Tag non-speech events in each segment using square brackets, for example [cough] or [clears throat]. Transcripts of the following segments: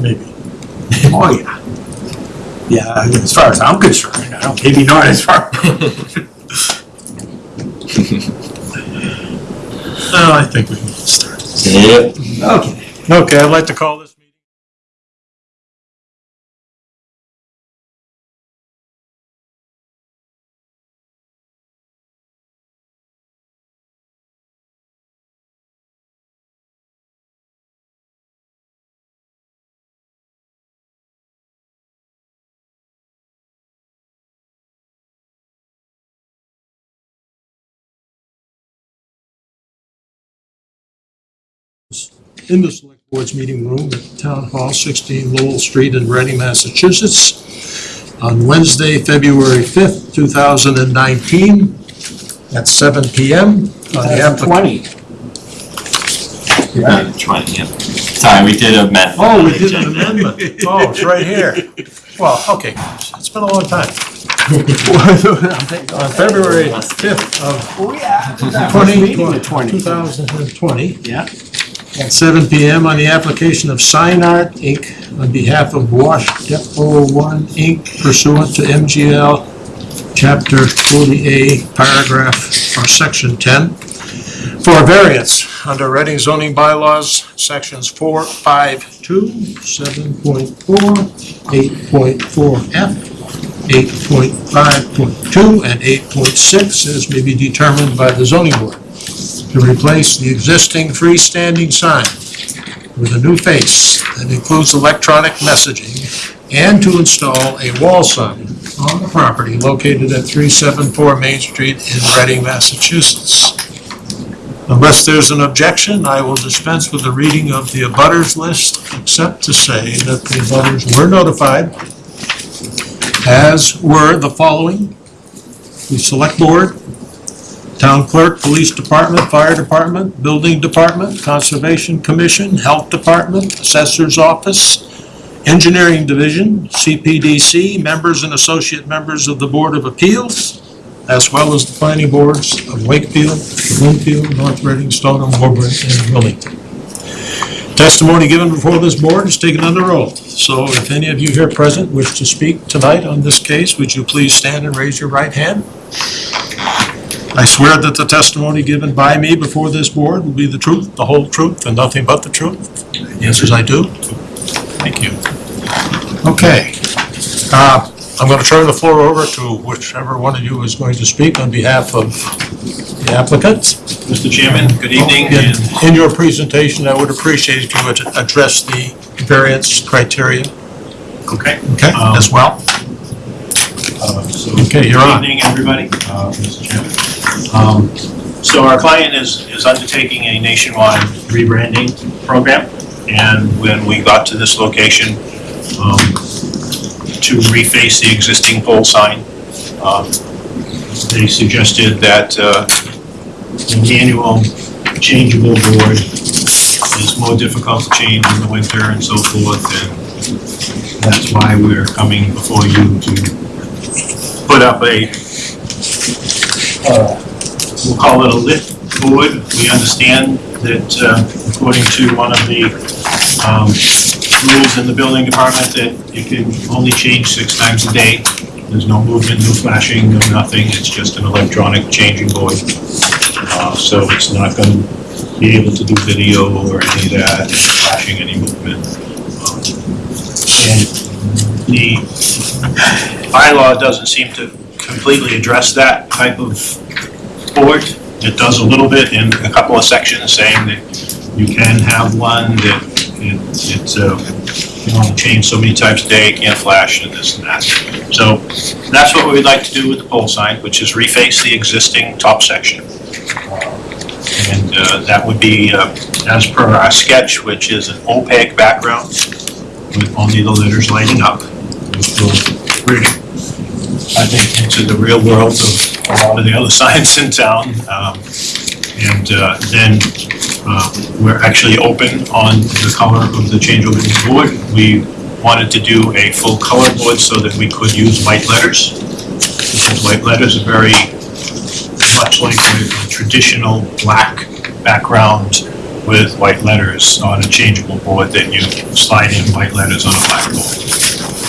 maybe. Oh, yeah. Yeah, as far as I'm concerned, I don't, maybe not as far. [laughs] Well, I think we can start. started. Yep. Okay. Okay, I'd like to call this in the Select Board's meeting room at Town Hall, 16 Lowell Street in Reading, Massachusetts, on Wednesday, February 5th, 2019, at 7 PM. on the applic- Twenty. Uh, Twenty, yeah. Sorry, we did amend. Oh, we did an amendment. Oh, it's right here. Well, okay, it's been a long time. [laughs] On February 5th of Oh, yeah. 2020, meeting the 20. 2020, Yeah. At 7 PM on the application of Sign Art Inc. on behalf of Wash Depot One Inc. pursuant to MGL Chapter 40A, Paragraph, or Section 10, for variance under Reading zoning bylaws, Sections 4, 5, 2, 7.4, 8.4F, 8.5.2, and 8.6, as may be determined by the zoning board to replace the existing freestanding sign with a new face that includes electronic messaging and to install a wall sign on the property located at 374 Main Street in Reading, Massachusetts. Unless there's an objection, I will dispense with the reading of the abutters list, except to say that the abutters were notified, as were the following: the Select Board, Town Clerk, Police Department, Fire Department, Building Department, Conservation Commission, Health Department, Assessor's Office, Engineering Division, CPDC, members and associate members of the Board of Appeals, as well as the planning boards of Wakefield, Lynnfield, North Reading, Stoneham, Woburn, and Wilmington. Testimony given before this board is taken under oath. So if any of you here present wish to speak tonight on this case, would you please stand and raise your right hand? I swear that the testimony given by me before this board will be the truth, the whole truth, and nothing but the truth. The answer is I do. Thank you. Okay. Uh, I'm going to turn the floor over to whichever one of you is going to speak on behalf of the applicants. Mr. Chairman, good evening, In in your presentation, I would appreciate if you would address the variance criteria, okay. okay, Um, as well. uh, so Okay, you're on. Good evening, everybody, uh, Mr. Chairman. Um, So our client is, is undertaking a nationwide rebranding program, and when we got to this location, um, to reface the existing pole sign, um, they suggested that, uh, manual changeable board is more difficult to change in the winter and so forth, and that's why we're coming before you to put up a, uh, we'll call it a lit board. We understand that uh, according to one of the um, rules in the building department, that it can only change six times a day. There's no movement, no flashing, no nothing, it's just an electronic changing board. Uh, So it's not going to be able to do video or any of that, flashing any movement. Um, And the bylaw doesn't seem to completely address that type of board. It does a little bit in a couple of sections saying that you can have one that it, it's, uh, you only change so many times a day, can't flash and this and that. So that's what we'd like to do with the pole sign, which is reface the existing top section. And uh, that would be, uh, as per our sketch, which is an opaque background with only the letters lighting up, I think, into the real world of a lot of the other [laughs] signs in town. Um, And uh, then uh, we're actually open on the color of the changeable board. We wanted to do a full color board so that we could use white letters. Because white letters are very much like a traditional black background with white letters on a changeable board that you slide in white letters on a blackboard.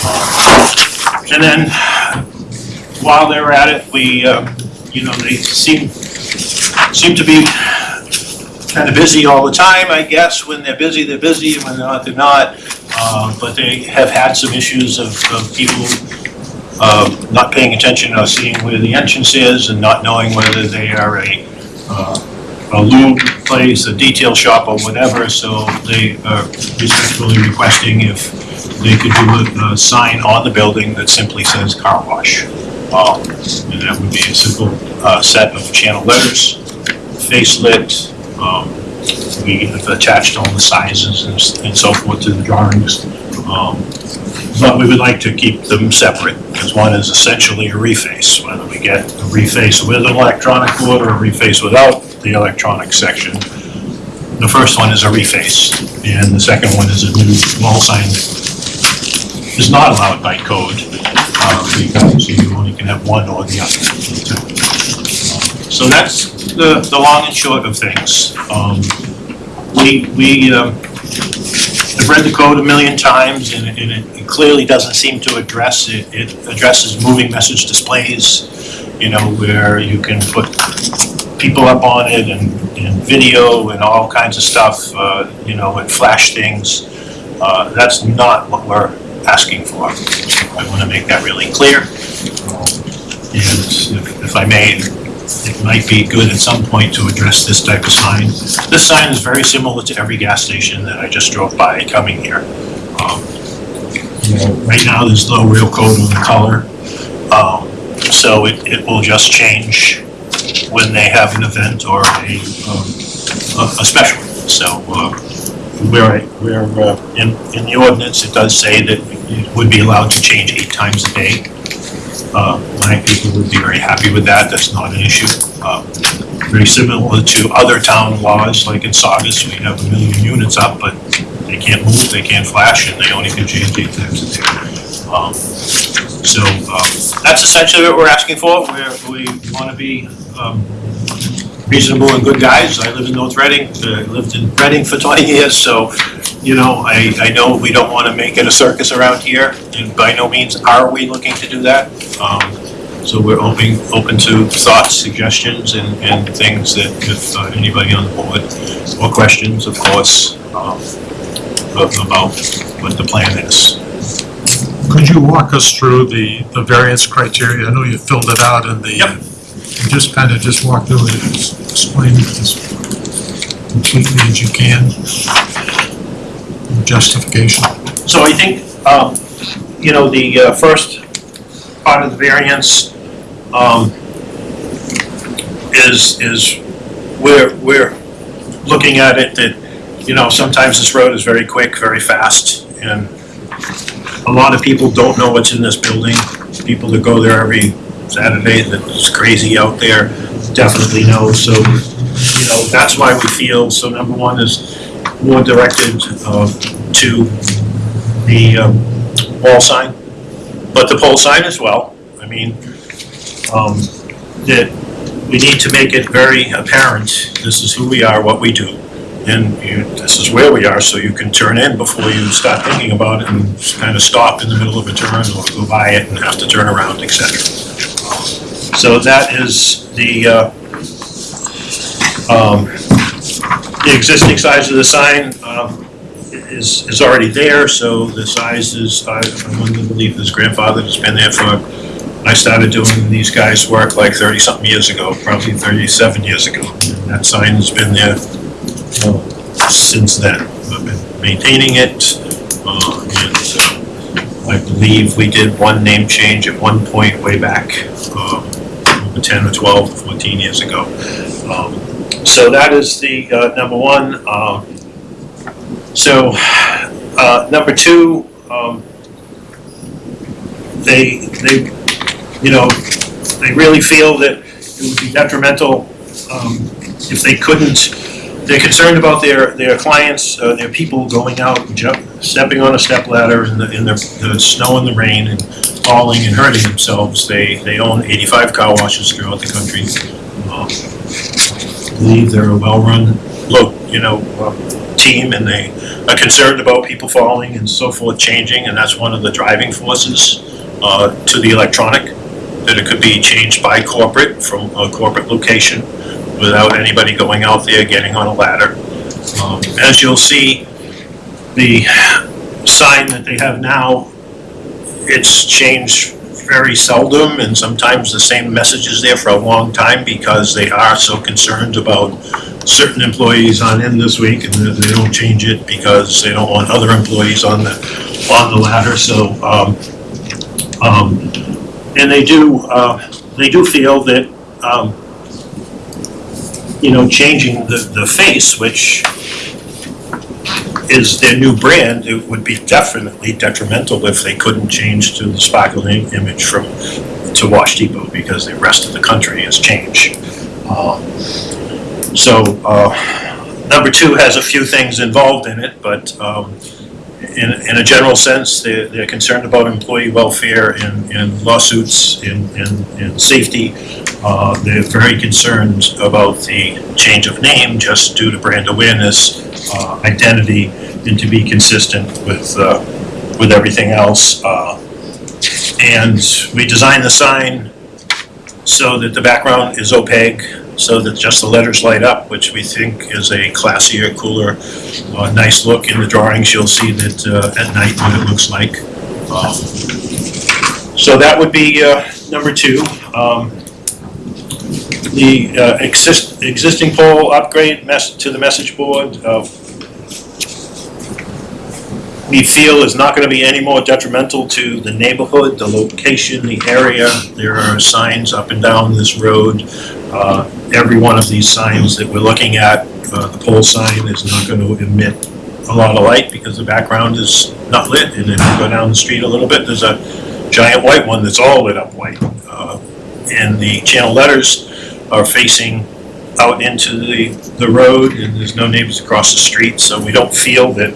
Um, And then, while they were at it, we, uh, you know, they seem, seem to be kind of busy all the time, I guess. When they're busy, they're busy, and when they're not, they're not. Uh, But they have had some issues of, of people uh, not paying attention or seeing where the entrance is and not knowing whether they are a, uh, a lube place, a detail shop or whatever, so they are respectfully requesting if they could do a, a sign on the building that simply says car wash. And that would be a simple, uh, set of channel letters, face lit, um, we have attached all the sizes and, and so forth to the drawings. Um, but we would like to keep them separate, because one is essentially a reface, whether we get a reface with an electronic board or a reface without the electronic section. The first one is a reface, and the second one is a new wall sign that is not allowed by code, because you only can have one or the other. So that's the, the long and short of things. Um, we, we, um, I've read the code a million times and it, it clearly doesn't seem to address, it, it addresses moving message displays, you know, where you can put people up on it and, and video and all kinds of stuff, uh, you know, and flash things. Uh, that's not what we're asking for. I wanna make that really clear. And if if I may, it might be good at some point to address this type of sign. This sign is very similar to every gas station that I just drove by coming here. Um, you know, Right now, there's no real code on the color, um, so it, it will just change when they have an event or a, um, a, a special. So, uh, where, where, uh, in, in the ordinance, it does say that it would be allowed to change eight times a day. Uh, my people would be very happy with that, that's not an issue. Uh, Very similar to other town laws, like in Saugus, we have a million units up, but they can't move, they can't flash, and they only can change eight times a day. Um, So, um, that's essentially what we're asking for, We're we wanna be, um, reasonable and good guys. I live in North Reading, uh, lived in Reading for twenty years, so, you know, I, I know we don't wanna make it a circus around here, and by no means are we looking to do that. Um, so we're open, open to thoughts, suggestions, and, and things that if uh, anybody on the board, or questions, of course, um, about what the plan is. Could you walk us through the, the variance criteria? I know you filled it out in the. Yep. Just kind of just walk through it, and explain it as completely as you can. Justification. So I think, um, you know, the, uh, first part of the variance, um, is, is we're, we're looking at it that, you know, sometimes this road is very quick, very fast, and a lot of people don't know what's in this building. People that go there every Saturday, that was crazy out there, definitely know, so, you know, that's why we feel, so number one is more directed, uh, to the um, wall sign, but the pole sign as well. I mean, um, that we need to make it very apparent, this is who we are, what we do. And you, this is where we are, so you can turn in before you start thinking about it and kind of stop in the middle of a turn or go by it and have to turn around, et cetera. So that is the, uh, um, the existing size of the sign, um, is, is already there, so the size is, I, I'm under the belief this grandfather has been there for, I started doing these guys' work like thirty-something years ago, probably thirty-seven years ago. And that sign has been there, uh, since then. I've been maintaining it, uh, I believe we did one name change at one point way back, over ten or 12, 14 years ago. Um, So that is the, uh, number one, uh, so, uh, number two, um, they, they, you know, they really feel that it would be detrimental, um, if they couldn't, they're concerned about their, their clients, uh, their people going out, and stepping on a step ladder in the, in the, the snow and the rain and falling and hurting themselves. They, they own 85 car washes throughout the country. Um, I believe they're a well-run, look, you know, uh, team, and they are concerned about people falling and so forth changing, and that's one of the driving forces uh, to the electronic, that it could be changed by corporate, from a corporate location, without anybody going out there, getting on a ladder. Um, As you'll see, the sign that they have now, it's changed very seldom, and sometimes the same message is there for a long time because they are so concerned about certain employees on in this week, and they don't change it because they don't want other employees on the, on the ladder, so, um, um, and they do, uh, they do feel that, um, you know, changing the, the face, which is their new brand, it would be definitely detrimental if they couldn't change to the sparkling image from, to Wash Depot, because the rest of the country has changed. Um, So, uh, number two has a few things involved in it, but, um, in, in a general sense, they're, they're concerned about employee welfare and, and lawsuits and, and, and safety. Uh, they're very concerned about the change of name just due to brand awareness, uh, identity, and to be consistent with, uh, with everything else. Uh, And we designed the sign so that the background is opaque, so that just the letters light up, which we think is a classier, cooler, uh, nice look. In the drawings, you'll see that at night what it looks like. Um, So that would be number two. Um, The uh, exist- existing pole upgrade mess to the message board, uh, we feel is not gonna be any more detrimental to the neighborhood, the location, the area. There are signs up and down this road. Uh, Every one of these signs that we're looking at, uh, the pole sign is not gonna emit a lot of light because the background is not lit. And if you go down the street a little bit, there's a giant white one that's all lit up white. Uh, And the channel letters are facing out into the, the road and there's no neighbors across the street, so we don't feel that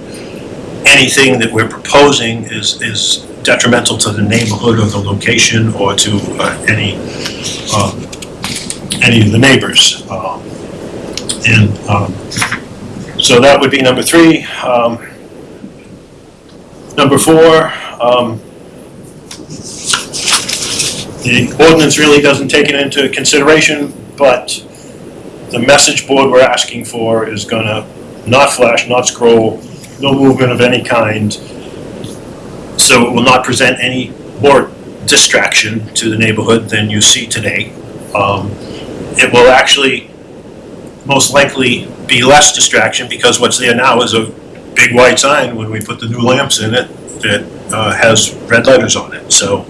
anything that we're proposing is, is detrimental to the neighborhood or the location or to uh, any, um, any of the neighbors. Um, And um, so that would be number three. Um, Number four, um, the ordinance really doesn't take it into consideration, but the message board we're asking for is gonna not flash, not scroll, no movement of any kind. So it will not present any more distraction to the neighborhood than you see today. Um, It will actually most likely be less distraction because what's there now is a big white sign when we put the new lamps in it that uh, has red letters on it. So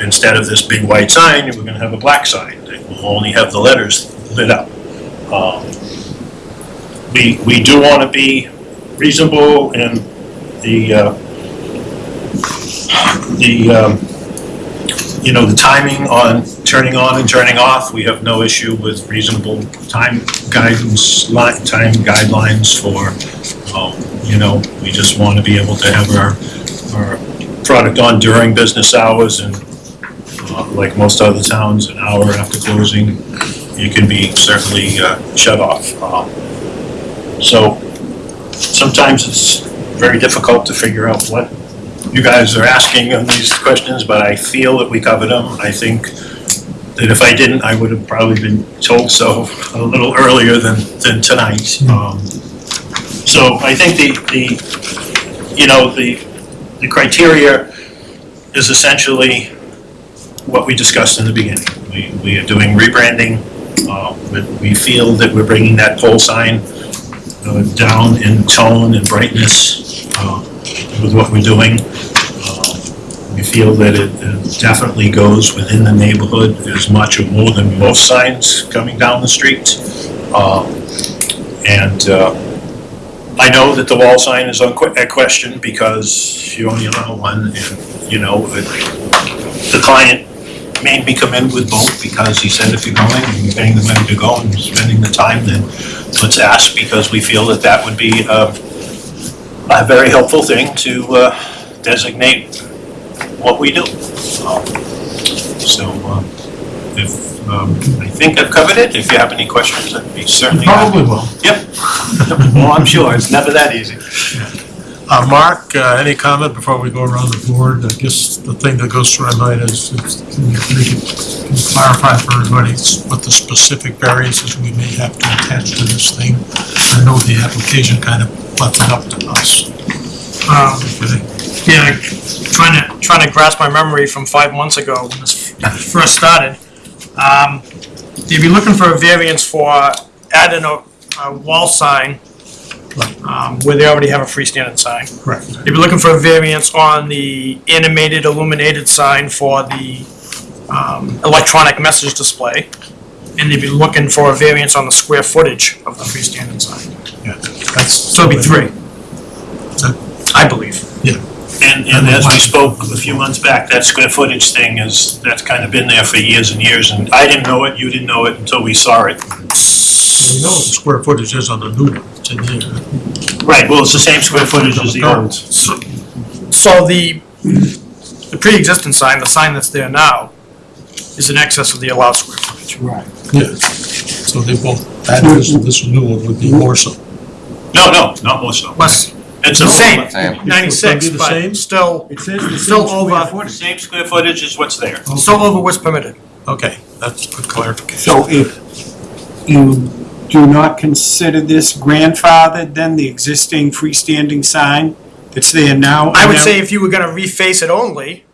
instead of this big white sign, we're gonna have a black sign only have the letters lit up. Um, We, we do wanna be reasonable in the, uh, the, um, you know, the timing on turning on and turning off. We have no issue with reasonable time guidance, time guidelines for, um, you know, we just want to be able to have our, our product on during business hours and uh, like most other towns, an hour after closing, you can be certainly uh, shut off. Um, So sometimes it's very difficult to figure out what you guys are asking on these questions, but I feel that we covered them. I think that if I didn't, I would have probably been told so a little earlier than, than tonight. Um, So I think the, the, you know, the, the criteria is essentially what we discussed in the beginning. We, we are doing rebranding. Uh, we- feel that we're bringing that pole sign uh, down in tone and brightness uh, with what we're doing. Uh, We feel that it it definitely goes within the neighborhood as much or more than most signs coming down the street. Uh, And uh, I know that the wall sign is at question because you only allow one and, you know, it- the client made me come in with both because he said if you're going and paying the money to go and spending the time, then let's ask because we feel that that would be uh, a very helpful thing to uh, designate what we do. Um, So, uh, if, um, I think I've covered it. If you have any questions, I'd be certainly happy. Probably will. Yep. Well, I'm sure, it's never that easy. Uh, Mark, uh, any comment before we go around the board? I guess the thing that goes through my mind is, is can you can you clarify for everybody what the specific variances we may have to attach to this thing? I know the application kind of left it up to us. Um, yeah, trying to, trying to grasp my memory from five months ago when this first started. Um, you'd be looking for a variance for adding a, a wall sign, um, where they already have a freestanding sign. Correct. You'd be looking for a variance on the animated illuminated sign for the, um, electronic message display. And they'd be looking for a variance on the square footage of the freestanding sign. Yeah, that's. So it'd be three, I believe. Yeah. And, and as we spoke a few months back, that square footage thing is, that's kind of been there for years and years, and I didn't know it, you didn't know it until we saw it. We know what the square footage is on the new one, it's in here. Right, well, it's the same square footage as the old. So, so the, the pre-existing sign, the sign that's there now, is in excess of the allowed square footage. Right. Yeah, so they both, that is, this new one would be more so. No, no, not more so. Less, It's the a same, Same. ninety-six, It's gonna be the but still, It says the Still same over. footage. Same square footage is what's there. still over what's permitted. Okay, that's good clarification. So if you do not consider this grandfathered, then the existing freestanding sign that's there now? I would and say if you were gonna reface it only,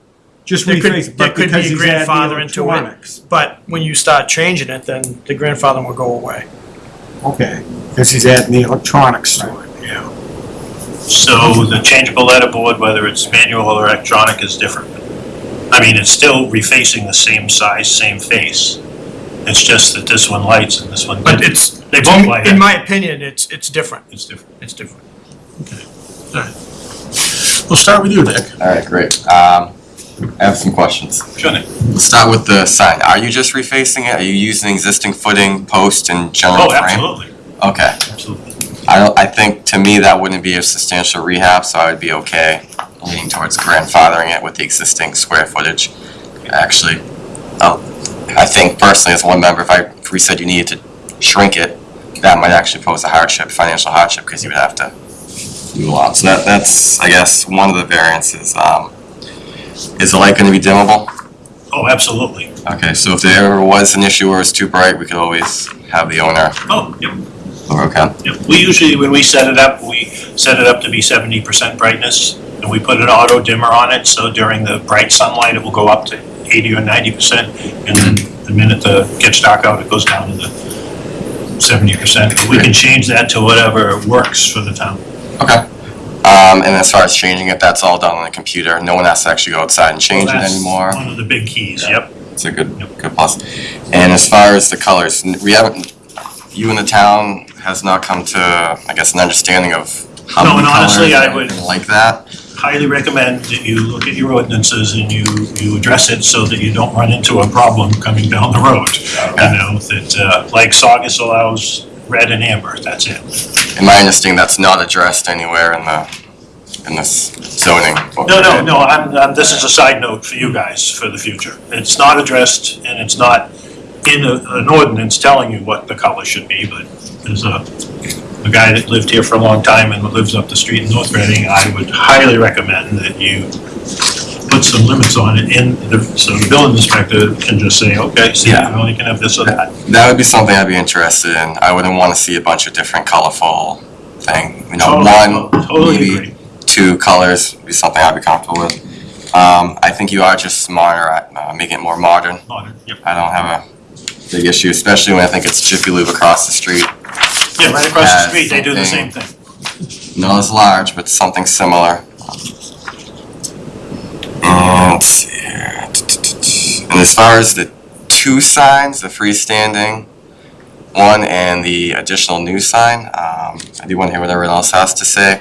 Just there could, reface, there but could because be a he's adding grandfather into it. electronics. But when you start changing it, then the grandfather will go away. Okay, because he's adding the electronics to it, yeah. So the changeable letterboard, whether it's manual or electronic, is different. I mean, it's still refacing the same size, same face. It's just that this one lights and this one But didn't. it's, They both light in my opinion, it's, it's different. It's different. It's different. Okay. We'll start with you, Nick. All right, great. Um, I have some questions. Sure, Nick. Let's start with the sign. Are you just refacing it? Are you using existing footing, post, and general Oh, frame? absolutely, Okay. absolutely. I don't, I think, to me, that wouldn't be a substantial rehab, so I would be okay leaning towards grandfathering it with the existing square footage. Actually, oh, I think personally, as one member, if I, if we said you needed to shrink it, that might actually pose a hardship, financial hardship, because you would have to do a lot. So that, that's, I guess, one of the variances. Um, is the light gonna be dimmable? Oh, absolutely. Okay, so if there ever was an issue where it's too bright, we could always have the owner, Oh, yep, okay? yep. We usually, when we set it up, we set it up to be seventy percent brightness, and we put an auto dimmer on it, so during the bright sunlight, it will go up to eighty or ninety percent, and then the minute the gets dark out, it goes down to the seventy percent. We can change that to whatever works for the town. Okay. Um, and as far as changing it, that's all done on the computer. No one has to actually go outside and change it That's anymore. One of the big keys, yep. It's a good, good plus. And as far as the colors, n- we haven't, you in the town has not come to, I guess, an understanding of how No, many and honestly, colors I or would- like that. Highly recommend that you look at your ordinances and you, you address it so that you don't run into a problem coming down the road. You know, that, uh, like Saugus allows red and amber, that's it. In my understanding, that's not addressed anywhere in the, in this zoning. No, no, no, I'm, I'm, this is a side note for you guys for the future. It's not addressed and it's not in a, an ordinance telling you what the color should be, but there's a, a guy that lived here for a long time and lives up the street in North Reading, I would highly recommend that you put some limits on it in the, so the building inspector can just say, okay, see, you Yeah. only can have this or that. That would be something I'd be interested in. I wouldn't want to see a bunch of different colorful thing, you know, Totally- one, Totally maybe agree. two colors would be something I'd be comfortable with. Um, I think you are just smarter at uh, making it more modern. Modern, Yep, I don't have a big issue, especially when I think it's Jiffy Lube across the street. Yeah, right across the street, they do the same thing. Not as large, but something similar. And let's see here. And as far as the two signs, the freestanding one and the additional new sign, um, I do want to hear what everyone else has to say.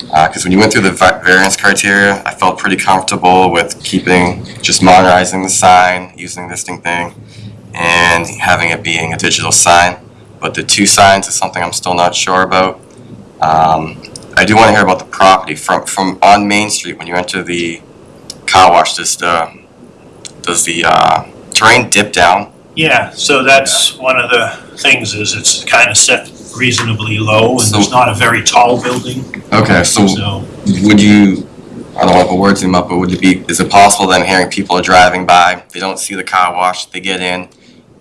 Because when you went through the variance criteria, I felt pretty comfortable with keeping, just modernizing the sign, using the existing thing, and having it being a digital sign. But the two signs is something I'm still not sure about. Um, I do want to hear about the property from, from on Main Street, when you enter the car wash, does the, does the, uh, terrain dip down? Yeah, so that's one of the things is it's kind of set reasonably low and there's not a very tall building, Okay, so so. would you, I don't want to put words in my mouth, but would it be, is it possible then hearing people are driving by, they don't see the car wash, they get in,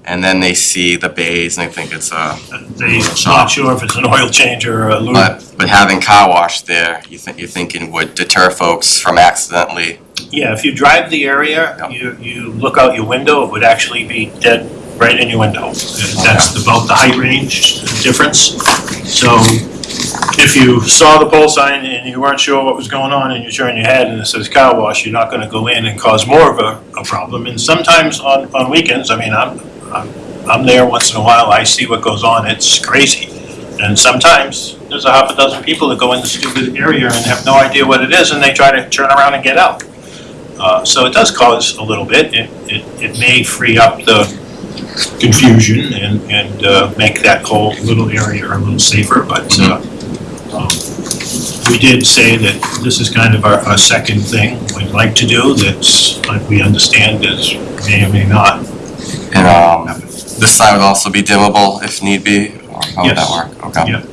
and then they see the bays and they think it's a, They're not sure if it's an oil change or a lube. but, but having car wash there, you think, you're thinking would deter folks from accidentally, Yeah, if you drive the area, Yeah. you, you look out your window, it would actually be dead right in your window. That's about the height range difference. So if you saw the pole sign and you weren't sure what was going on and you turn your head and it says car wash, you're not gonna go in and cause more of a, a problem. And sometimes on, on weekends, I mean, I'm, I'm, I'm there once in a while, I see what goes on, it's crazy. And sometimes there's a half a dozen people that go in the stupid area and have no idea what it is and they try to turn around and get out. Uh, so it does cause a little bit, it, it, it may free up the confusion and, and, uh, make that whole little area a little safer, but, uh, um, we did say that this is kind of our, our second thing we'd like to do, that's, like, we understand is may or may not. And, um, this sign would also be dimmable if need be, or how would that Yes. work? Okay. Yeah.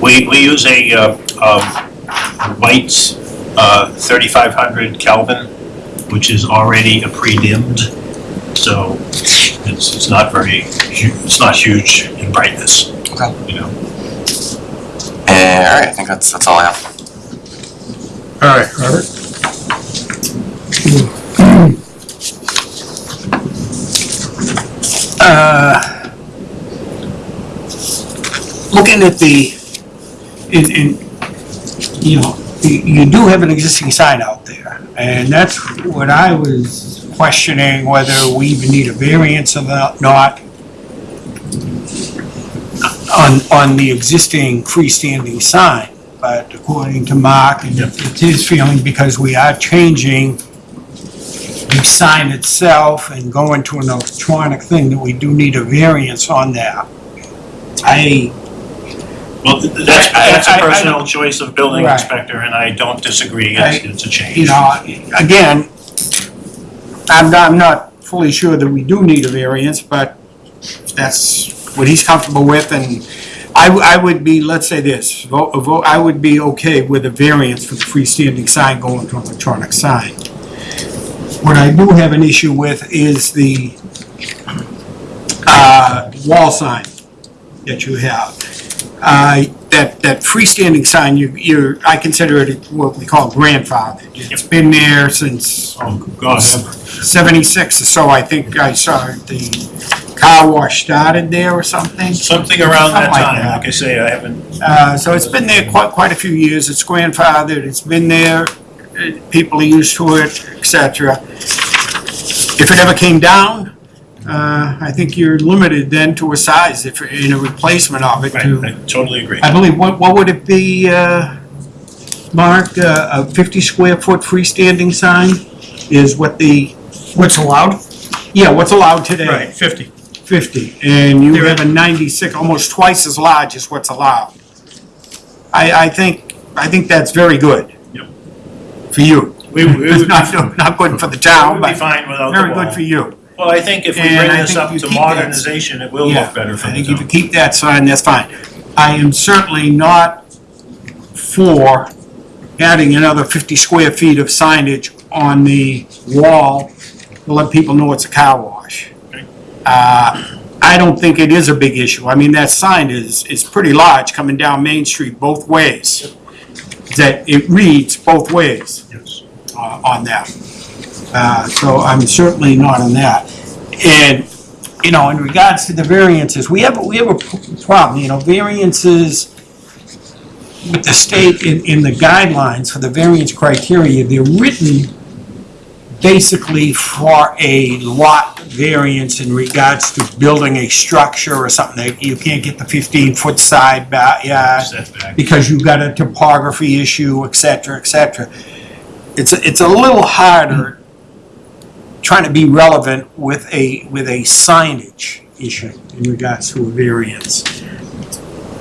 We, we use a, uh, um, white, uh, thirty-five hundred Kelvin, which is already a pre-dimmed, so it's, it's not very, hu- it's not huge in brightness. Okay. You know, And, alright, I think that's, that's all I have. All right, Robert? Uh, looking at the, in, in, you know, you, you do have an existing sign out there, and that's what I was questioning, whether we even need a variance or not- not on, on the existing freestanding sign, but according to Mark, and it's his feeling, because we are changing the sign itself and going to an electronic thing, that we do need a variance on that. I, well, th- that's, I- I- that's a I- I- personal choice of building Right. inspector, and I don't disagree, I- it's, it's a change. you know, again, I'm, I'm not fully sure that we do need a variance, but that's what he's comfortable with, and I, w- I would be, let's say this, vote, vote, I would be okay with a variance for the freestanding sign going to an electronic sign. What I do have an issue with is the, uh, wall sign that you have. Uh, that, that freestanding sign, you, you're, I consider it what we call grandfathered. It's been there since Oh, God, seventy-six or so, I think I saw the car wash started there or something. something around that Something like time, that. like I say, I haven't, Uh, so it's been there quite, quite a few years, it's grandfathered, it's been there, people are used to it, etc. If it ever came down, uh, I think you're limited then to a size, if, in a replacement of it right, to, I totally agree. I believe, what, what would it be, uh, Mark, uh, a fifty square foot freestanding sign is what the, What's allowed? yeah, what's allowed today? Right, fifty. 50, and you There have a 96, almost twice as large as what's allowed. I, I think, I think that's very good. Yep. For you. We, we would It's [laughs] be, not, not good for the we town, would be but fine without the very wall. good for you. Well, I think if we And bring I this think up you to keep that- modernization, it will Yeah, look better for I the think if you town. keep that sign, that's fine. I am certainly not for adding another 50 square feet of signage on the wall to let people know it's a car wash. Okay. Uh, I don't think it is a big issue. I mean, that sign is, is pretty large coming down Main Street both ways. That it reads both ways Yes. uh, on that. Uh, So I'm certainly not on that. And, you know, in regards to the variances, we have, we have a problem, you know, variances with the state in, in the guidelines for the variance criteria, they're written basically for a lot variance in regards to building a structure or something. You can't get the 15-foot side back, yeah, Setback. because you've got a topography issue, et cetera, et cetera. It's, a- it's a little harder trying to be relevant with a, with a signage issue in regards to a variance.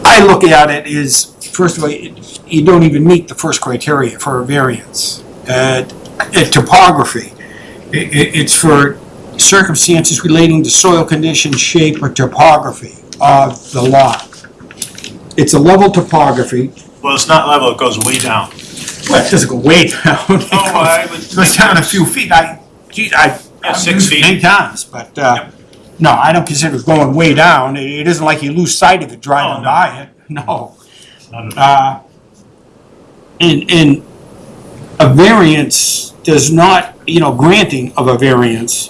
I look at it as, first of all, you don't even meet the first criteria for a variance. Uh, topography. I- i- it's for circumstances relating to soil condition, shape, or topography of the lot. It's a level topography, Well, it's not level, it goes way down. well, it doesn't go way down. It Oh, I [laughs] would. goes- Goes down a few feet, I, gee, I, Yeah, I've six used it feet. many times, but, uh, no, I don't consider it going way down, it, it isn't like you lose sight of it Oh, driving no. by it, [laughs] no. Not at Uh, and, and a variance does not, you know, granting of a variance,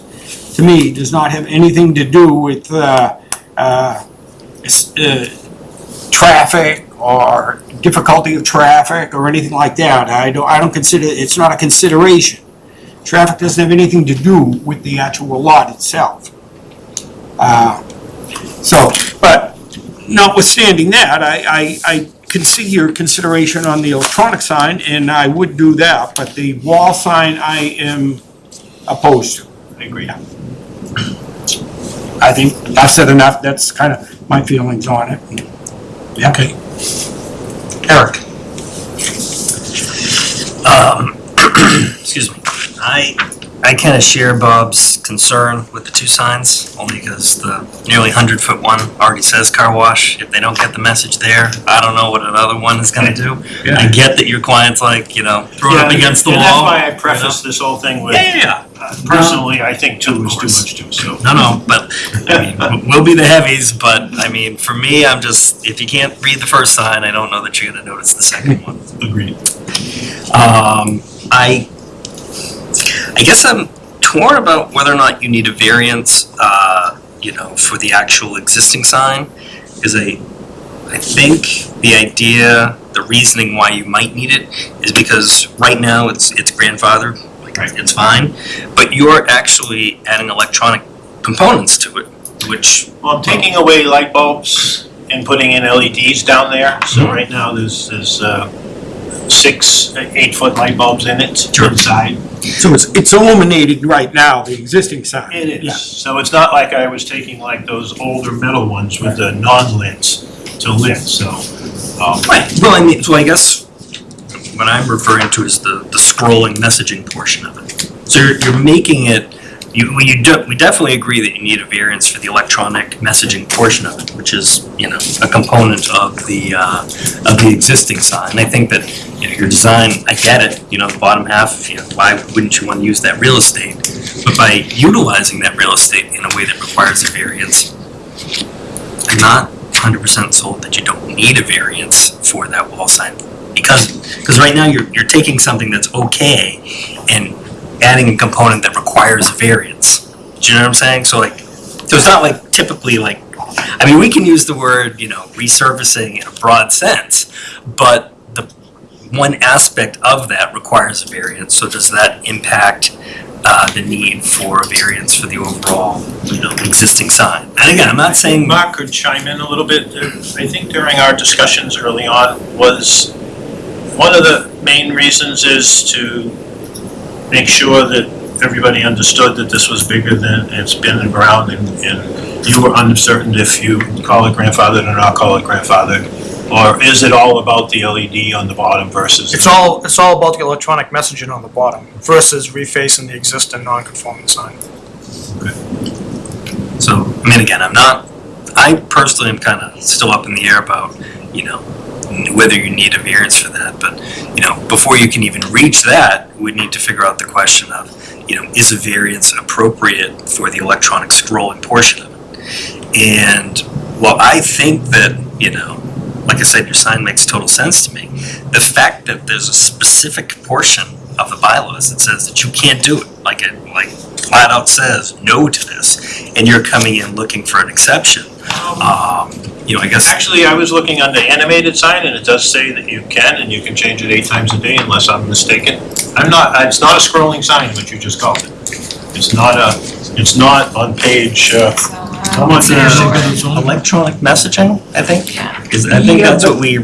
to me, does not have anything to do with, uh, uh, uh, traffic or difficulty of traffic or anything like that. I don't, I don't consider, it's not a consideration. Traffic doesn't have anything to do with the actual lot itself. Uh, So, but notwithstanding that, I, I, I can see your consideration on the electronic sign, and I would do that, but the wall sign I am opposed to. I agree. I think I've said enough, that's kind of my feelings on it. Okay. Eric? Um, [clears throat] excuse me. I, I kind of share Bob's concern with the two signs, only because the nearly hundred foot one already says car wash. If they don't get the message there, I don't know what another one is gonna do. I get that your client's like, you know, throw it up against the wall. That's why I you know? prefaced this whole thing with, Yeah, yeah, yeah. uh, personally, I think two is too much too, so. No, no, but, I mean, [laughs] we'll be the heavies, but, I mean, for me, I'm just, if you can't read the first sign, I don't know that you're gonna notice the second one. Agreed. Um, I, I guess I'm torn about whether or not you need a variance, uh, you know, for the actual existing sign. Because I, I think the idea, the reasoning why you might need it is because right now it's, it's grandfathered, like, it's fine. But you're actually adding electronic components to it, which, Well, I'm taking away light bulbs and putting in LEDs down there, so right now there's, there's, uh, six, eight-foot light bulbs in it inside. So it's, it's illuminated right now, the existing sign. It Yeah. is, so it's not like I was taking like those older metal ones with the non-lits to lit, so, um, Right, well, I mean, so I guess what I'm referring to is the, the scrolling messaging portion of it. So you're, you're making it, you, we, you we definitely agree that you need a variance for the electronic messaging portion of it, which is, you know, a component of the, uh, of the existing sign. I think that, you know, your design, I get it, you know, the bottom half, you know, why wouldn't you want to use that real estate? But by utilizing that real estate in a way that requires a variance, I'm not hundred percent sold that you don't need a variance for that wall sign. Because, because right now you're, you're taking something that's okay and adding a component that requires variance. Do you know what I'm saying? So like, so it's not like typically like, I mean, we can use the word, you know, resurfacing in a broad sense, but the one aspect of that requires a variance, so does that impact uh, the need for a variance for the overall, you know, existing sign? And again, I'm not saying. Mark could chime in a little bit. I think during our discussions early on was, one of the main reasons is to make sure that everybody understood that this was bigger than it's been around and, and you were uncertain if you call it grandfathered or not call it grandfathered. Or is it all about the LED on the bottom versus? It's all, it's all about the electronic messaging on the bottom versus refacing the existing non-conforming sign. So, I mean, again, I'm not, I personally am kind of still up in the air about, you know, whether you need a variance for that, but, you know, before you can even reach that, we need to figure out the question of, you know, is a variance appropriate for the electronic scrolling portion of it? And while I think that, you know, like I said, your sign makes total sense to me, the fact that there's a specific portion of the bylaws that says that you can't do it, like it, like flat out says no to this, and you're coming in looking for an exception, um, you know, I guess. Actually, I was looking on the animated sign and it does say that you can and you can change it eight times a day unless I'm mistaken. I'm not, it's not a scrolling sign, what you just called it. It's not a, it's not on page, uh, how much is uh, electronic messaging, I think, Yeah. is, I think Yeah, that's what we,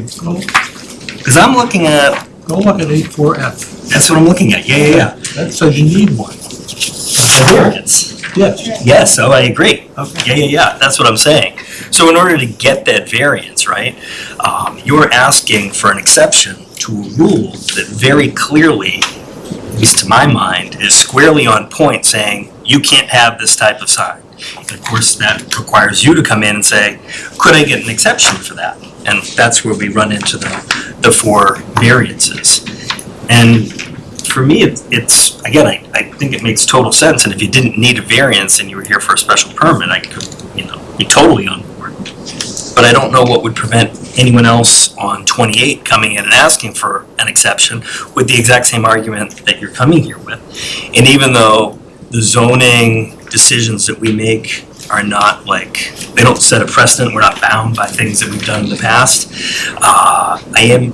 cause I'm looking at, Go look at eight four F. that's what I'm looking at, yeah, yeah, yeah. That says you need one. A variance. Yes. Yes, oh, I agree. Okay. Yeah, yeah, yeah, that's what I'm saying. So in order to get that variance, right, um, you're asking for an exception to a rule that very clearly at least to my mind, is squarely on point saying, you can't have this type of sign. And of course, that requires you to come in and say, could I get an exception for that? And that's where we run into the, the four variances. And for me, it's, it's, again, I, I think it makes total sense, and if you didn't need a variance and you were here for a special permit, I could, you know, be totally on board. But I don't know what would prevent anyone else on twenty-eight coming in and asking for an exception with the exact same argument that you're coming here with. And even though the zoning decisions that we make are not like, they don't set a precedent, we're not bound by things that we've done in the past, uh, I am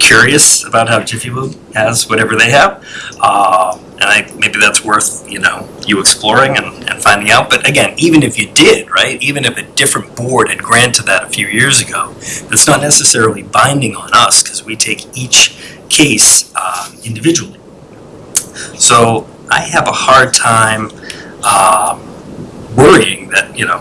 curious about how Jiffy Lube has whatever they have. Uh, and I, maybe that's worth, you know, you exploring and, and finding out. But again, even if you did, right, even if a different board had granted that a few years ago, that's not necessarily binding on us because we take each case, uh, individually. So I have a hard time, um, worrying that, you know,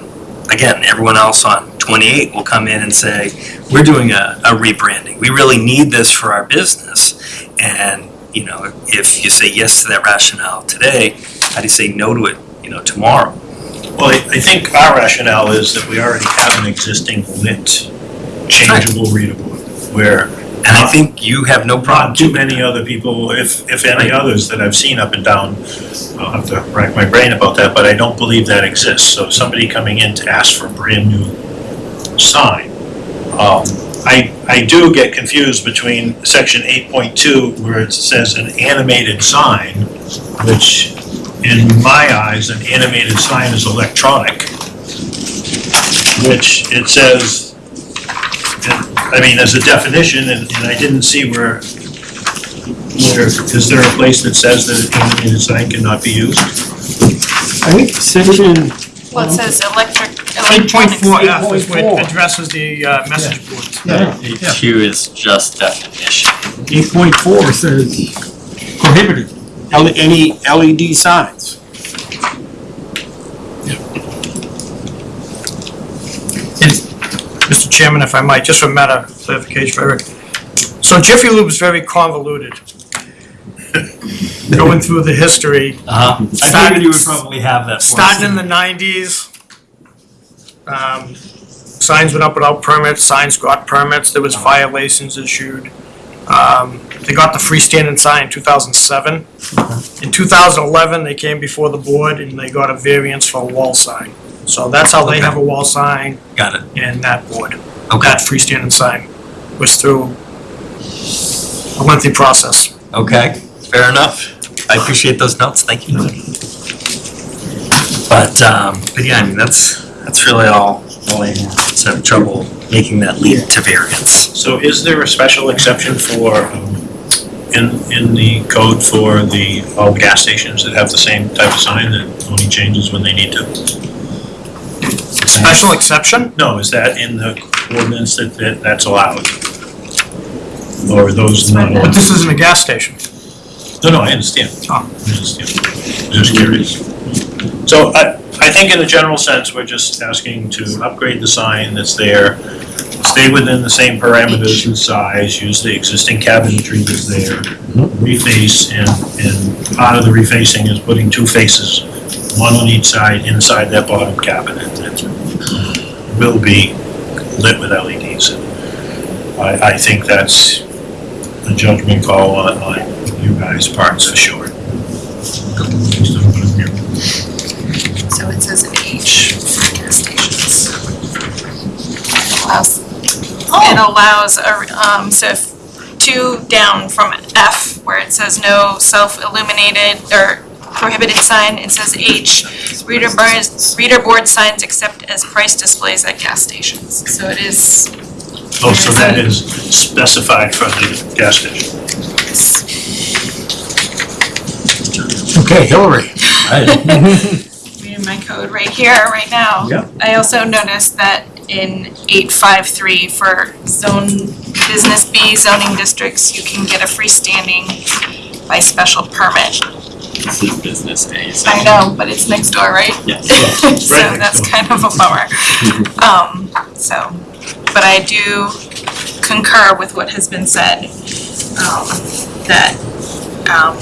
again, everyone else on 28 will come in and say, we're doing a, a rebranding. We really need this for our business. And, you know, if you say yes to that rationale today, how do you say no to it, you know, tomorrow? Well, I I think our rationale is that we already have an existing lit changeable board, where And I think you have no problem. too many other people, if, if any others that I've seen up and down, I'll have to rack my brain about that, but I don't believe that exists. So somebody coming in to ask for a brand new sign. Um, I, I do get confused between section eight point two, where it says an animated sign, which in my eyes, an animated sign is electronic, which it says, I mean, as a definition, and, and I didn't see where, where, is there a place that says that an animated sign cannot be used? I think section, Well, it says electric, Eight point electronics. four F is what 8.4. addresses the uh, message boards. yeah, Q is just definition. eight point four says prohibited, L- any LED signs. Mr. Chairman, if I might, just for matter of clarification for Eric. So Jiffy Lube is very convoluted. Going through the history, Uh-huh. I figured you would probably have that for us. starting in the nineties. Um, signs went up without permits, signs got permits, there was violations issued. Um, they got the freestanding sign in two thousand seven. In two thousand eleven, they came before the board and they got a variance for a wall sign. So that's how they have a wall sign Got it. and that board. Okay, that freestanding sign was through a lengthy process. okay, fair enough. I appreciate those notes, thank you. But, um, but yeah, I mean, that's, that's really all, all I have. Just trouble making that lead to variance. So is there a special exception for, um, in, in the code for the, all the gas stations that have the same type of sign that only changes when they need to? Special exception? No, is that in the ordinance that, that that's allowed? Or are those not? But this isn't a gas station. No, no, I understand. Oh. I understand. Just curious. So I, I think in a general sense, we're just asking to upgrade the sign that's there, stay within the same parameters and size, use the existing cabinetry that's there, mm-hmm. reface, and, and part of the refacing is putting two faces, one on each side, inside that bottom cabinet that will be lit with LEDs. I, I think that's a judgment call on, on you guys' parts for sure. So it says H for gas stations. It Allows, it allows, a- um, so if two down from F, where it says no self-illuminated or prohibited sign, it says H, reader bars, reader board signs except as price displays at gas stations. So it is, Oh, so that is specified for the gas station. Okay, Hillary. I'm [laughs] reading my code right here, right now. Yeah. I also noticed that in eight five three for zone, business B zoning districts, you can get a freestanding by special permit. This is business so. I know, but it's next door, right? Yes. [laughs] So Right that's kind of a bummer. [laughs] Um, so, but I do concur with what has been said, um, that, um,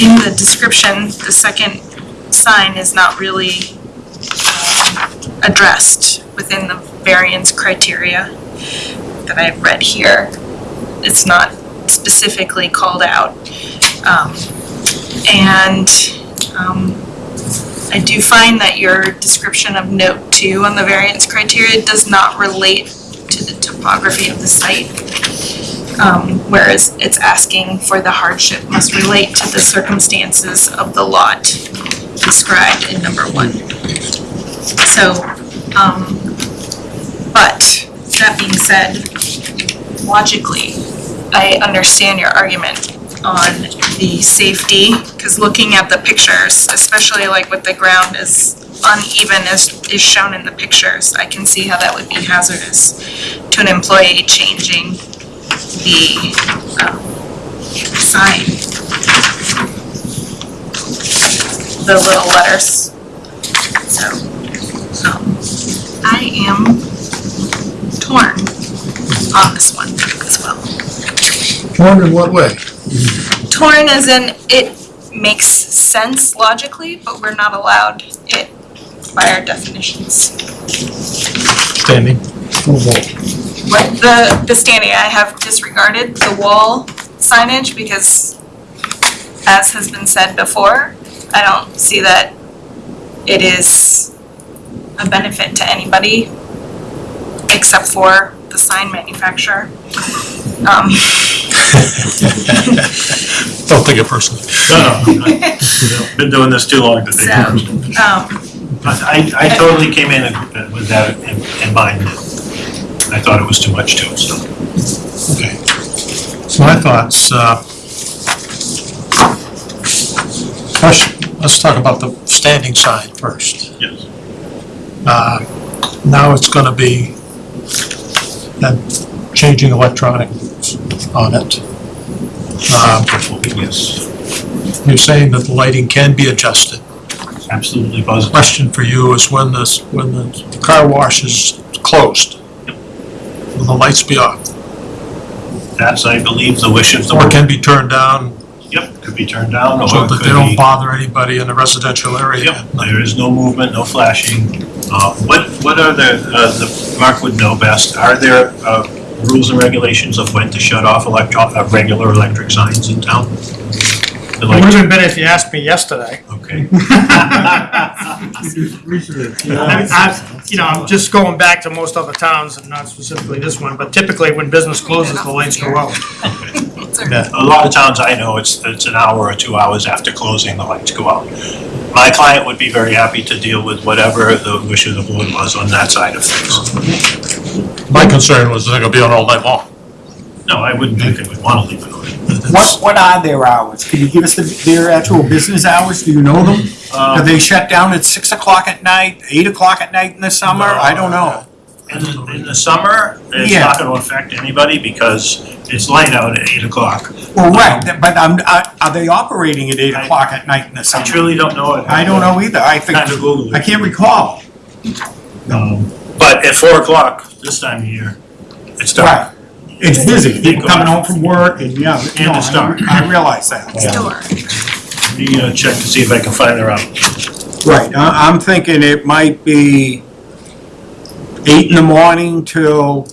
in the description, the second sign is not really um, addressed within the variance criteria that I've read here. It's not specifically called out. Um, And um, I do find that your description of note two on the variance criteria does not relate to the topography of the site. Um, whereas it's asking for the hardship must relate to the circumstances of the lot described in number one. So, um, but that being said, logically, I understand your argument on the safety, because looking at the pictures, especially like with the ground is uneven as is shown in the pictures, I can see how that would be hazardous to an employee changing the, um, sign. The little letters. So, um, I am torn on this one as well. Torn in what way? Torn as in, it makes sense logically, but we're not allowed it by our definitions. Standing. What, the, the standing, I have disregarded the wall signage because as has been said before, I don't see that it is a benefit to anybody except for the sign manufacturer. Um, Don't take it personally. No, no, I've been doing this too long to take So- it. um, But I, I totally came in with that in, in mind. I thought it was too much too, so. Okay. So my thoughts, uh, first, let's talk about the standing sign first. Yes. Uh, Now it's gonna be, then changing electronic on it. Um, Yes, You're saying that the lighting can be adjusted. absolutely positive. Question for you is when this, when the car wash is closed, will the lights be off? That's, I believe, the wish of the Or board. can be turned down be turned down or so it that they could don't be. bother anybody in the residential area? Yep, there is no movement, no flashing. Uh, what, what are the, uh, the, Mark would know best, are there, uh, rules and regulations of when to shut off electro, uh, regular electric signs in town? The It like- would have been if you asked me yesterday. Okay. [laughs] I- I- You know, I'm just going back to most other towns, and not specifically this one, but typically when business closes, the lights go out. Yeah. A lot of towns I know, it's, it's an hour or two hours after closing, the lights go out. My client would be very happy to deal with whatever the wish of the board was on that side of things. My concern was they're gonna be on all night long. No, I wouldn't think they would want to leave it on. What, what are their hours? Can you give us the, their actual business hours? Do you know them? Do Um, they shut down at six o'clock at night, eight o'clock at night in the summer? I don't know. In the, in the summer, it's Yeah. not gonna affect anybody because it's light out at eight o'clock. Well, right, but I'm, are are they operating at eight o'clock at night in the summer? I summer? truly don't know it. I don't know either. I think, Kind of Google I it. can't recall. Um, But at four o'clock this time of year, it's dark. Right. It's busy. People coming home from work and, yeah, you know, And it's dark. I realize that. door. Let me uh, check to see if I can find their hours. Right, I, I'm thinking it might be eight in the morning till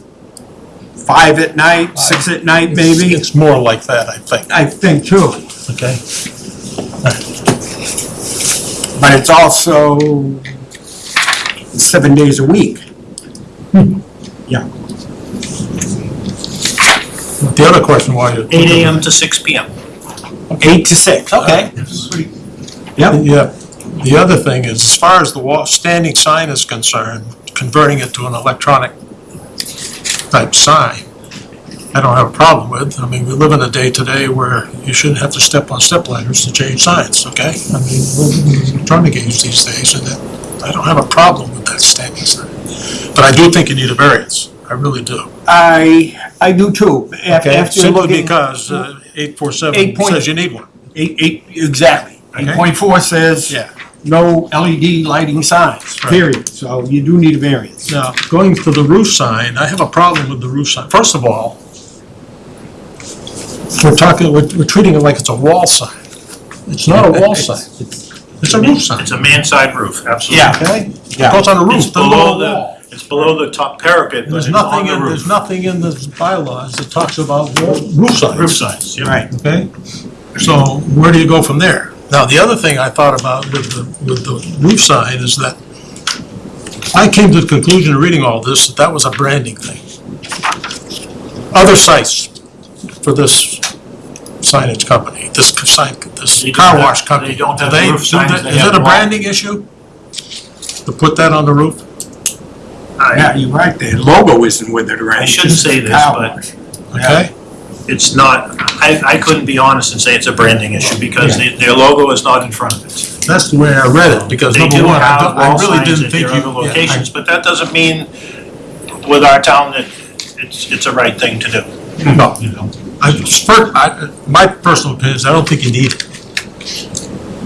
five at night, six at night maybe. It's more like that, I think, I think too, okay? but it's also seven days a week. Hmm. Yeah, The other question while you're. Eight AM to six PM. Eight to six, okay. Yep, Yeah, the other thing is, as far as the wall, standing sign is concerned, converting it to an electronic type sign, I don't have a problem with. I mean, we live in a day today where you shouldn't have to step on step ladders to change signs, okay? I mean, we're in electronic age these days, and that, I don't have a problem with that standing sign. But I do think you need a variance, I really do. I, I do too. Af- Okay, After simply looking. because uh, eight four seven Eight point- says you need one. Eight, eight, exactly. Eight Okay. point four says Yeah. No LED lighting signs, Right. period. So you do need a variance. Now, going to the roof sign, I have a problem with the roof sign. First of all, we're talking, we're, we're treating it like it's a wall sign. It's not a wall [laughs] sign. It's a roof sign, It's a mansard roof, absolutely. Yeah, okay? It Yeah. goes on a It's roof, doesn't go below on a wall. the, it's below the top parapet, but There's on nothing the in, there's roof. nothing in the bylaws that talks about wall- roof signs. Roof signs, yep. right. Okay? So where do you go from there? Now, the other thing I thought about with the, with the roof sign is that I came to the conclusion in reading all this, that that was a branding thing. Other sites for this signage company, this sign, this They don't car have- wash company. they don't have they- roof do signs, they- they Is have it a wall. branding issue? To put that on the roof? Yeah, you're right, the logo isn't with it, right? I shouldn't say this, Car but- wash. Okay? It's not, I, I couldn't be honest and say it's a branding issue because they- their logo is not in front of it. That's the way I read it, because They number do one, I have don't- I wall really signs didn't at think their you. other yeah, I- locations, but that doesn't mean with our town that it's, it's a right thing to do. No. You know, I, I, my personal opinion is I don't think you need it.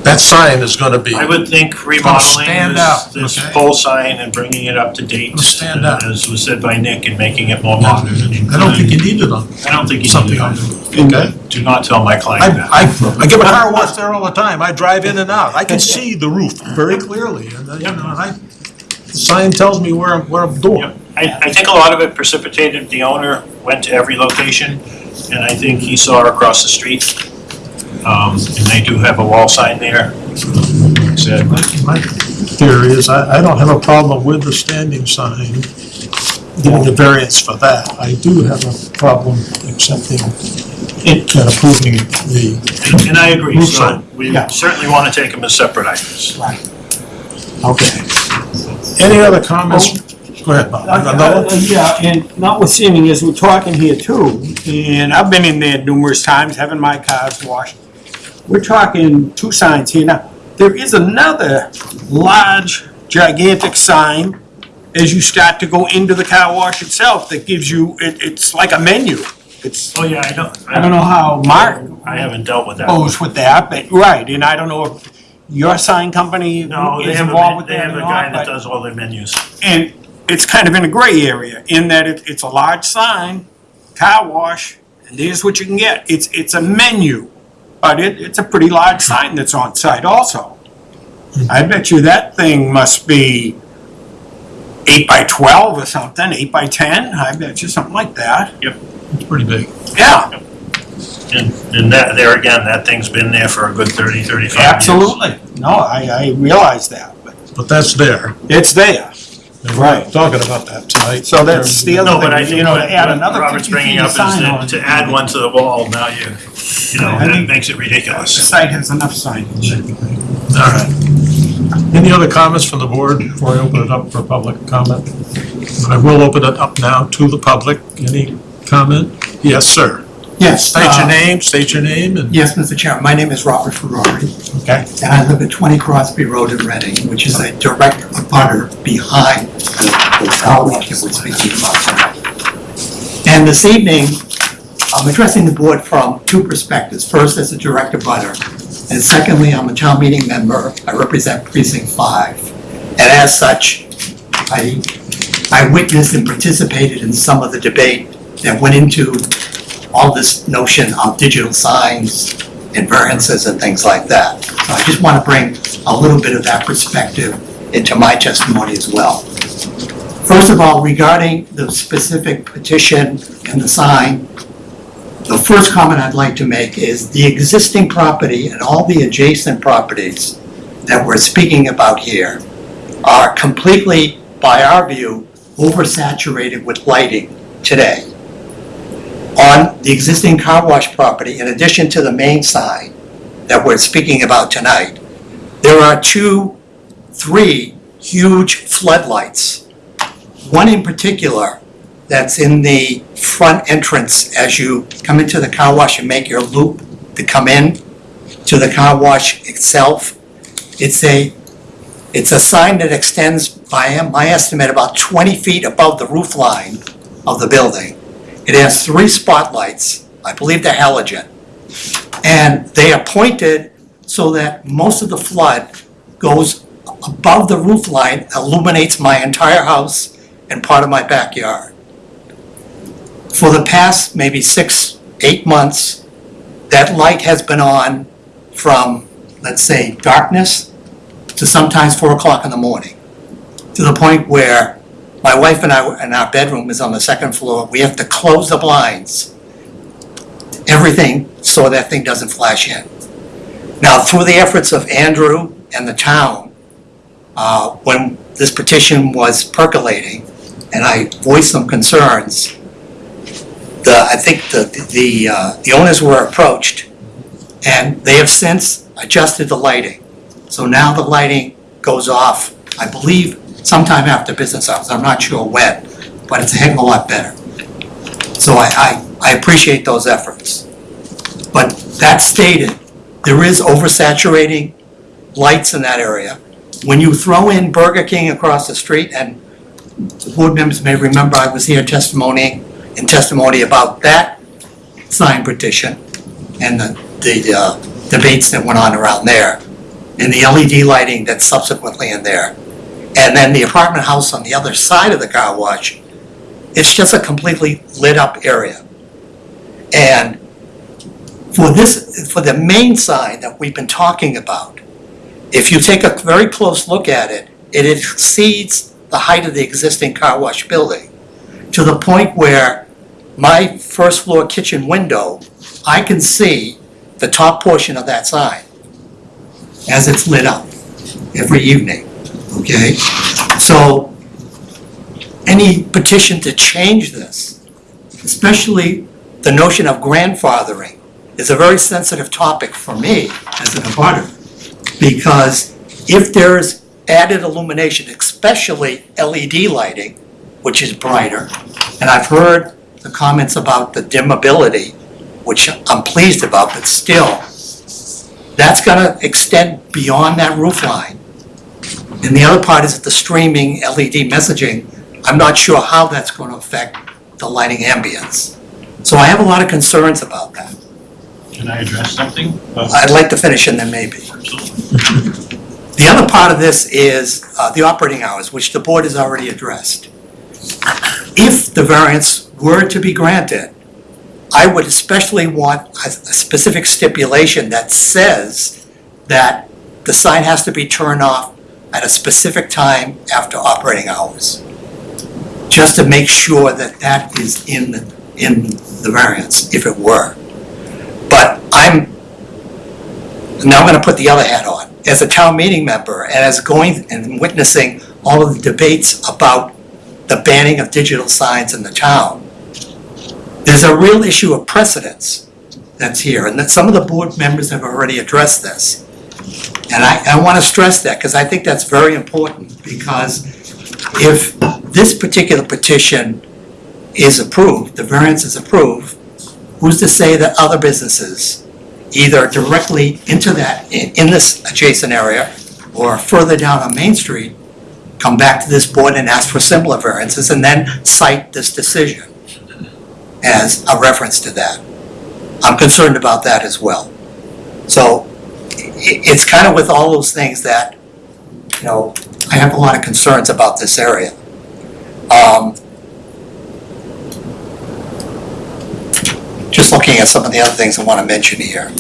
That sign is gonna be, I would think remodeling stand this, out, this okay? pole sign and bringing it up to date, It'll stand out. as was said by Nick, and making it more modern. I don't think you need it on I don't think you need something on the roof, okay? Do not tell my client I, that. I, I get my car washed there all the time, I drive in and out, I can see the roof very clearly, and, uh, you know, and I, the sign tells me where I'm, where I'm doing. Yep. I, I think a lot of it precipitated, the owner went to every location, and I think he saw across the street. Um, and they do have a wall sign there. Like I Said, My my theory is, I, I don't have a problem with the standing sign, giving the variance for that. I do have a problem accepting it and approving the, and- and I agree, Roof so sign. we Yeah. certainly wanna take them as separate items. Okay. any other comments? Go ahead, Bob. You got another Uh, uh, Yeah, and notwithstanding, as we're talking here too, and I've been in there numerous times, having my cars washed. We're talking two signs here now. There is another large gigantic sign as you start to go into the car wash itself that gives you, it, it's like a menu. It's, Oh, yeah, I don't, I don't know how Mark I haven't dealt with that. goes with that, but, right, and I don't know if your sign company No, they is have a, involved man- with they that have or a guy not, that but. does all their menus. And it's kind of in a gray area in that it, it's a large sign, car wash, and here's what you can get. It's, it's a menu, but it, it's a pretty large sign that's on site also. Mm-hmm. I bet you that thing must be eight by twelve or something, eight by ten, I bet you something like that. Yep. It's pretty big. Yeah, And, and that, there again, that thing's been there for a good 30, 35 years. absolutely. No, I, I realize that, but But that's there. it's there. And we're not talking about that tonight. So that's the other No, but I thing, you know, to add another Robert's fifty bringing feet of up is sign that on. to add one to the wall, now you, you know, I that think- makes it ridiculous. The ridiculous. site has enough signage. All right. Any other comments from the board before I open it up for public comment? I will open it up now to the public. Any comment? Yes, sir. Yes. State your uh, name, state your name and, Yes, Mr. Chairman, my name is Robert Ferrari, okay? and I live at 20 Crosby Road in Reading, which is a direct abutter behind the wash that we're speaking about tonight. And this evening, I'm addressing the board from two perspectives. First, as a direct abutter, and secondly, I'm a town meeting member. I represent precinct five. And as such, I, I witnessed and participated in some of the debate that went into all this notion of digital signs and variances and things like that. So I just want to bring a little bit of that perspective into my testimony as well. First of all, regarding the specific petition and the sign, the first comment I'd like to make is the existing property and all the adjacent properties that we're speaking about here are completely, by our view, oversaturated with lighting today on the existing car wash property, in addition to the main sign that we're speaking about tonight, there are two, three huge floodlights. One in particular that's in the front entrance as you come into the car wash and make your loop to come in to the car wash itself. It's a, it's a sign that extends by my estimate about 20 feet above the roof line of the building. It has three spotlights, I believe they're halogen. And they are pointed so that most of the flood goes above the roof line, illuminates my entire house and part of my backyard. For the past maybe six, eight months, that light has been on from let's say, darkness to sometimes four o'clock in the morning. To the point where my wife and I, and our bedroom is on the second floor, we have to close the blinds, everything, so that thing doesn't flash in. Now, through the efforts of Andrew and the town, uh, when this petition was percolating, and I voiced some concerns, the, I think the, the, uh, the owners were approached, and they have since adjusted the lighting. So now the lighting goes off, I believe, sometime after business hours, I'm not sure when, but it's a heck of a lot better. So I, I, I appreciate those efforts. But that stated, there is oversaturating lights in that area. When you throw in Burger King across the street, and the board members may remember I was here testimony, in testimony about that sign petition and the, the uh, debates that went on around there, and the LED lighting that's subsequently in there. And then the apartment house on the other side of the car wash, it's just a completely lit up area. And for this, for the main sign that we've been talking about, if you take a very close look at it, it exceeds the height of the existing car wash building to the point where my first floor kitchen window, I can see the top portion of that sign as it's lit up every evening, okay? So any petition to change this, especially the notion of grandfathering, is a very sensitive topic for me as an abutter. Because if there's added illumination, especially LED lighting, which is brighter, and I've heard the comments about the dimmability, which I'm pleased about, but still, that's gonna extend beyond that roof line. And the other part is the streaming LED messaging, I'm not sure how that's gonna affect the lighting ambience. So I have a lot of concerns about that. Can I address something? Uh, I'd like to finish and then maybe. The other part of this is uh, the operating hours, which the board has already addressed. If the variance were to be granted, I would especially want a a specific stipulation that says that the sign has to be turned off at a specific time after operating hours. Just to make sure that that is in, the in the variance, if it were. But I'm, now I'm gonna put the other hat on. As a town meeting member and as going and witnessing all of the debates about the banning of digital signs in the town, there's a real issue of precedence that's here, and that some of the board members have already addressed this. And I, I wanna stress that, because I think that's very important, because if this particular petition is approved, the variance is approved, who's to say that other businesses, either directly into that, in, in this adjacent area, or further down on Main Street, come back to this board and ask for similar variances, and then cite this decision as a reference to that. I'm concerned about that as well. So, it's kind of with all those things that, you know, I have a lot of concerns about this area. Um, just looking at some of the other things I want to mention here.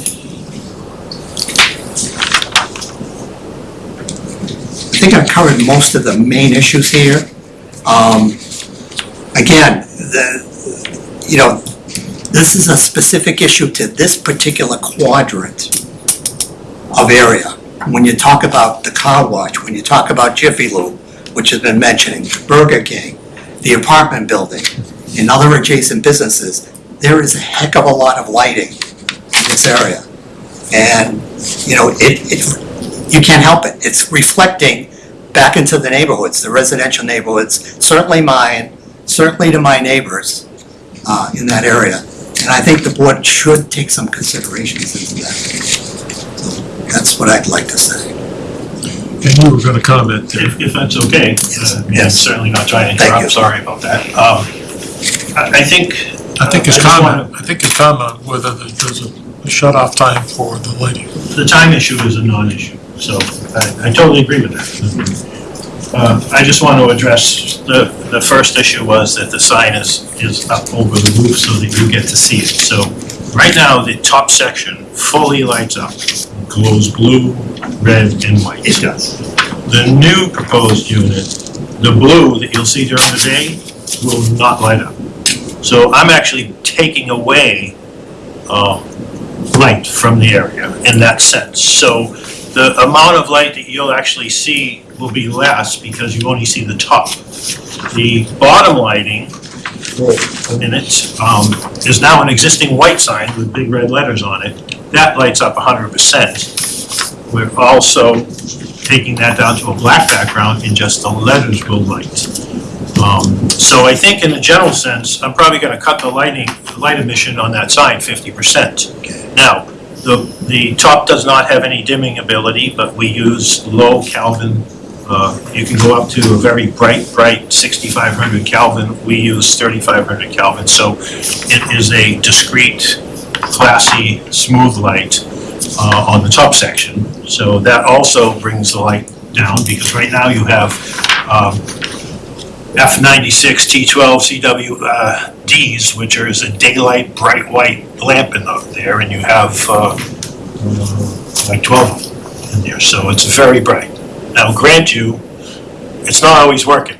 I think I've covered most of the main issues here. Um, Again, the, you know, this is a specific issue to this particular quadrant of area. When you talk about the car wash, when you talk about Jiffy Lube, which has been mentioning, Burger King, the apartment building, and other adjacent businesses, there is a heck of a lot of lighting in this area. And, you know, it, it, you can't help it. It's reflecting back into the neighborhoods, the residential neighborhoods, certainly mine, certainly to my neighbors uh, in that area. And I think the board should take some considerations into that. So That's what I'd like to say. And you were gonna comment there. If, if that's okay. uh, I'm yes. certainly not trying to Thank interrupt, you. sorry about that. Um, I, I think. I think his I just wanna- comment, I think his comment whether there's a shut-off time for the lighting. The time issue is a non-issue, so I, I totally agree with that. Uh, I just want to address, the, the first issue was that the sign is, is up over the roof so that you get to see it. So right now, the top section fully lights up, glows blue, red, and white. It does. The new proposed unit, the blue that you'll see during the day, will not light up. So I'm actually taking away, uh, light from the area in that sense. So the amount of light that you'll actually see will be less because you only see the top. The bottom lighting in it, um, is now an existing white sign with big red letters on it. That lights up hundred percent. We're also taking that down to a black background and just the letters will light. Um, so I think in a general sense, I'm probably gonna cut the lighting, light emission on that sign fifty percent. Now, the, the top does not have any dimming ability, but we use low Kelvin. Uh, you can go up to a very bright, bright sixty-five hundred Kelvin. We use thirty-five hundred Kelvin, so it is a discrete, classy, smooth light, uh, on the top section. So that also brings the light down, because right now you have, um, F ninety-six, T twelve, CW, uh, Ds, which is a daylight, bright white lamp in the- there, and you have, uh, like twelve of them in there, so it's very bright. Now, grant you, it's not always working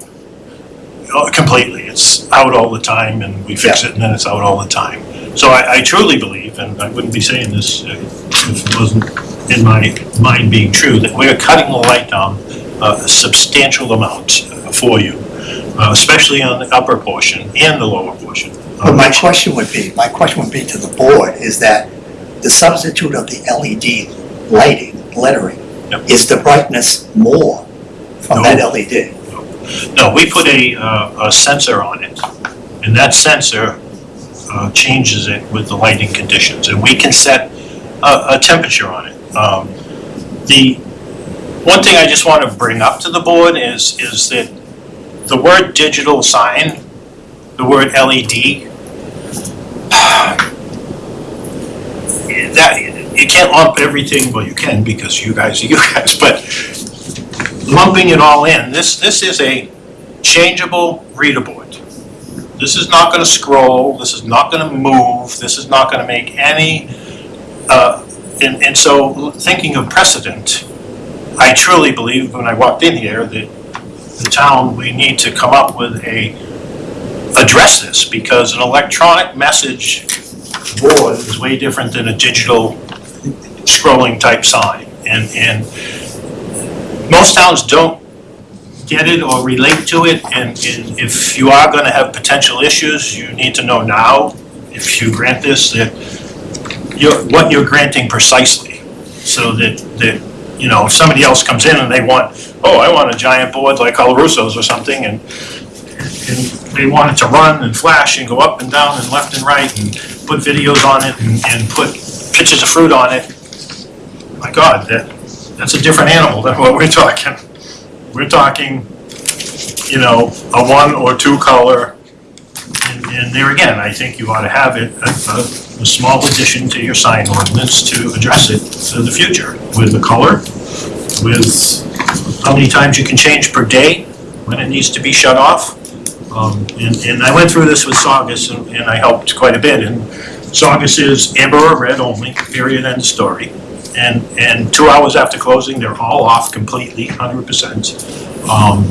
uh, completely. It's out all the time, and we fix it, and then it's out all the time. So I, I truly believe, and I wouldn't be saying this uh, if it wasn't in my mind being true, that we're cutting the light down a substantial amount for you, uh, especially on the upper portion and the lower portion. But my question would be, my question would be to the board, is that the substitute of the LED lighting, lettering, Yep. is the brightness more from that No. LED? No, we put a, uh, a sensor on it, and that sensor uh, changes it with the lighting conditions, and we can set a, a temperature on it. Um, The, one thing I just want to bring up to the board is, is that the word digital sign, the word LED, [sighs] that, you can't lump everything, well, you can, because you guys are [laughs] you guys, but lumping it all in, this, this is a changeable board. This is not gonna scroll, this is not gonna move, this is not gonna make any, uh, and, and so, thinking of precedent, I truly believe when I walked in here that the town, we need to come up with a, address this, because an electronic message board is way different than a digital scrolling type sign. And, and most towns don't get it or relate to it, and, and if you are gonna have potential issues, you need to know now, if you grant this, that you're, what you're granting precisely, so that, that, you know, if somebody else comes in and they want, oh, I want a giant board like Russo's or something, and, and they want it to run and flash and go up and down and left and right, and put videos on it, and, and put pictures of fruit on it, my God, that, that's a different animal than what we're talking. We're talking, you know, a one or two color. And, and there again, I think you ought to have it, a, a, a small addition to your sign ordinance to address it for the future with the color, with how many times you can change per day, when it needs to be shut off. Um, and, and I went through this with Saugus and, and I helped quite a bit. And Saugus is amber or red only, period, end of story. And, and two hours after closing, they're all off completely, hundred percent. Um,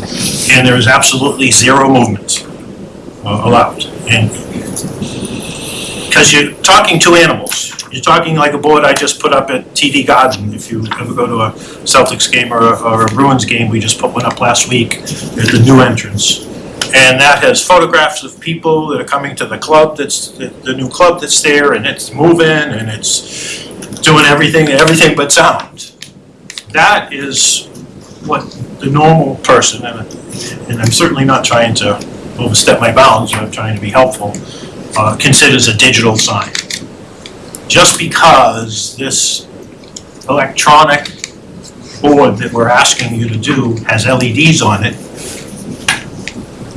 and there is absolutely zero movement uh, allowed. Because you're talking to animals. You're talking like a board I just put up at TD Garden. If you ever go to a Celtics game or, a- or a Bruins game, we just put one up last week at the new entrance. And that has photographs of people that are coming to the club that's, the, the new club that's there, and it's moving, and it's doing everything, everything but sound. That is what the normal person, and, and I'm certainly not trying to overstep my bounds, I'm trying to be helpful, uh, considers a digital sign. Just because this electronic board that we're asking you to do has LEDs on it,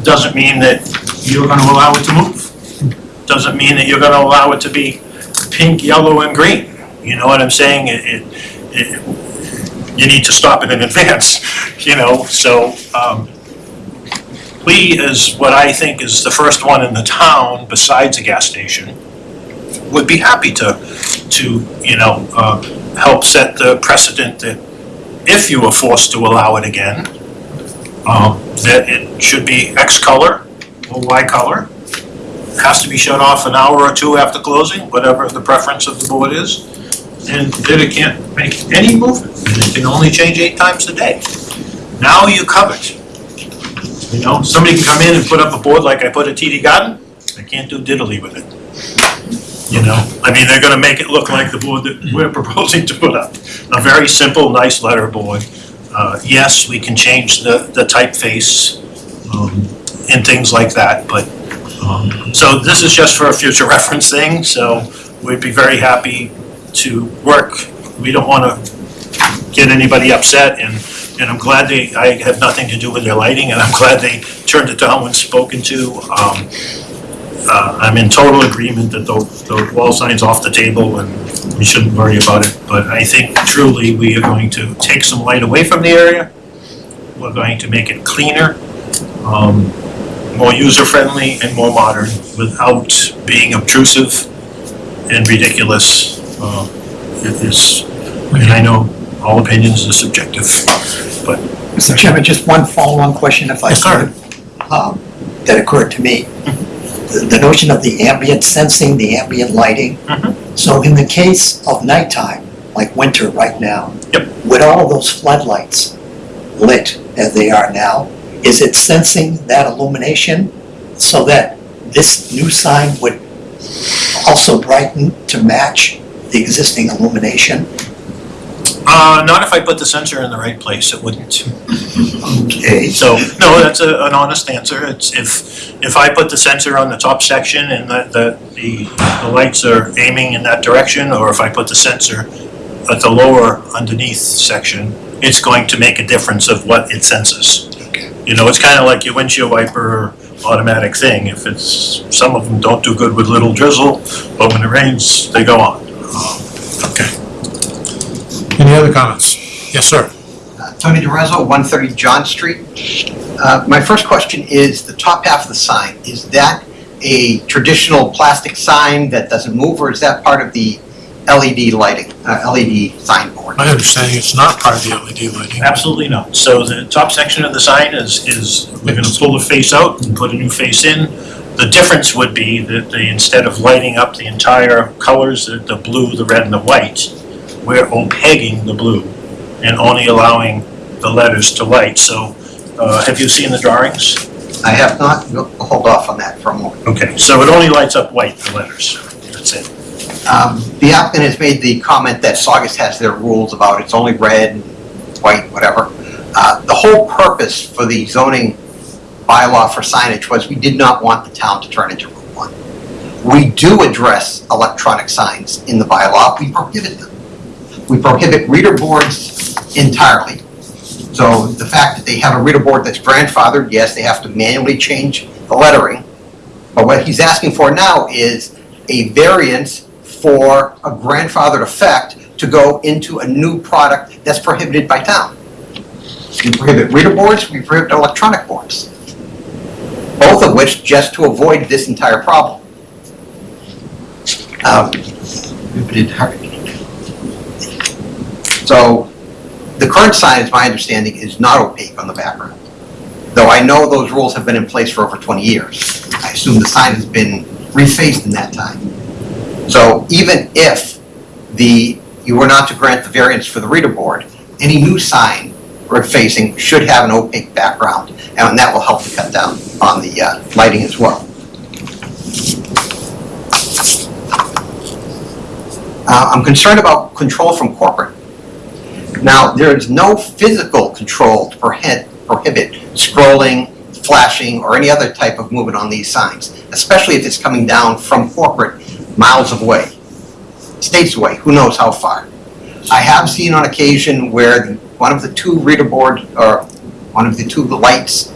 doesn't mean that you're gonna allow it to move. Doesn't mean that you're gonna allow it to be pink, yellow, and green. You know what I'm saying? It, it, it, you need to stop it in [laughs] advance, you know, so, um, we, as what I think is the first one in the town besides a gas station, would be happy to, to, you know, uh, help set the precedent that if you were forced to allow it again, um, that it should be X color or Y color. It Has to be shut off an hour or two after closing, whatever the preference of the board is. And that it can't make any movement, and it can only change eight times a day. Now you covered. You know, somebody can come in and put up a board like I put at TD Garden, I can't do diddly with it. You know, I mean, they're gonna make it look like the board that we're [laughs] proposing to put up. A very simple, nice letter board. Uh, yes, we can change the, the typeface, um, and things like that, but, um, so this is just for a future [laughs] reference thing, so we'd be very happy to work. We don't wanna get anybody upset and, and I'm glad they, I have nothing to do with their lighting and I'm glad they turned it down when spoken to. Um, uh, I'm in total agreement that the, the wall sign's off the table and we shouldn't worry about it. But I think truly we are going to take some light away from the area. We're going to make it cleaner, um, more user-friendly and more modern without being obtrusive and ridiculous. Uh, It is, and I know all opinions are subjective, but Mr. Chairman, just one follow-on question if I Yes, sir. could. um, That occurred to me. The the notion of the ambient sensing, the ambient lighting. Mhm. So in the case of nighttime, like winter right now. Yep. With all those floodlights lit as they are now, is it sensing that illumination so that this new sign would also brighten to match the existing illumination? Uh, not if I put the sensor in the right place, it wouldn't. Okay. So, no, that's a, an honest answer. It's if, if I put the sensor on the top section and the, the, the, the lights are aiming in that direction, or if I put the sensor at the lower underneath section, it's going to make a difference of what it senses. Okay. You know, it's kinda like your windshield wiper automatic thing. If it's, some of them don't do good with little drizzle, but when it rains, they go on. Okay. Any other comments? Yes, sir. Tony DeRezzo, 130 John Street. Uh, My first question is, the top half of the sign, is that a traditional plastic sign that doesn't move, or is that part of the LED lighting, uh, LED signboard? My understanding it's not part of the LED lighting. Absolutely not. So the top section of the sign is, is, we're gonna pull the face out and put a new face in. The difference would be that they, instead of lighting up the entire colors, the, the blue, the red, and the white, we're opaquing the blue and only allowing the letters to light. So, uh, have you seen the drawings? I have not, no, hold off on that for a moment. Okay, so it only lights up white, the letters. That's it. Um, The applicant has made the comment that Saugus has their rules about it's only red, white, whatever. Uh, The whole purpose for the zoning bylaw for signage was we did not want the town to turn into Route 1. We do address electronic signs in the bylaw, we prohibit them. We prohibit reader boards entirely. So the fact that they have a reader board that's grandfathered, yes, they have to manually change the lettering. But what he's asking for now is a variance for a grandfathered effect to go into a new product that's prohibited by town. We prohibit reader boards, we prohibit electronic boards. Both of which just to avoid this entire problem. Um. So, the current sign, is my understanding, is not opaque on the background. Though I know those rules have been in place for over 20 years. I assume the sign has been refaced in that time. So even if the, you were not to grant the variance for the reader board, any new sign or facing should have an opaque background, and that will help to cut down on the uh, lighting as well. Uh, I'm concerned about control from corporate. Now, there is no physical control to prohibit, prohibit scrolling, flashing, or any other type of movement on these signs, especially if it's coming down from corporate miles away, states away, who knows how far. I have seen on occasion where the- one of the two reader board, or one of the two lights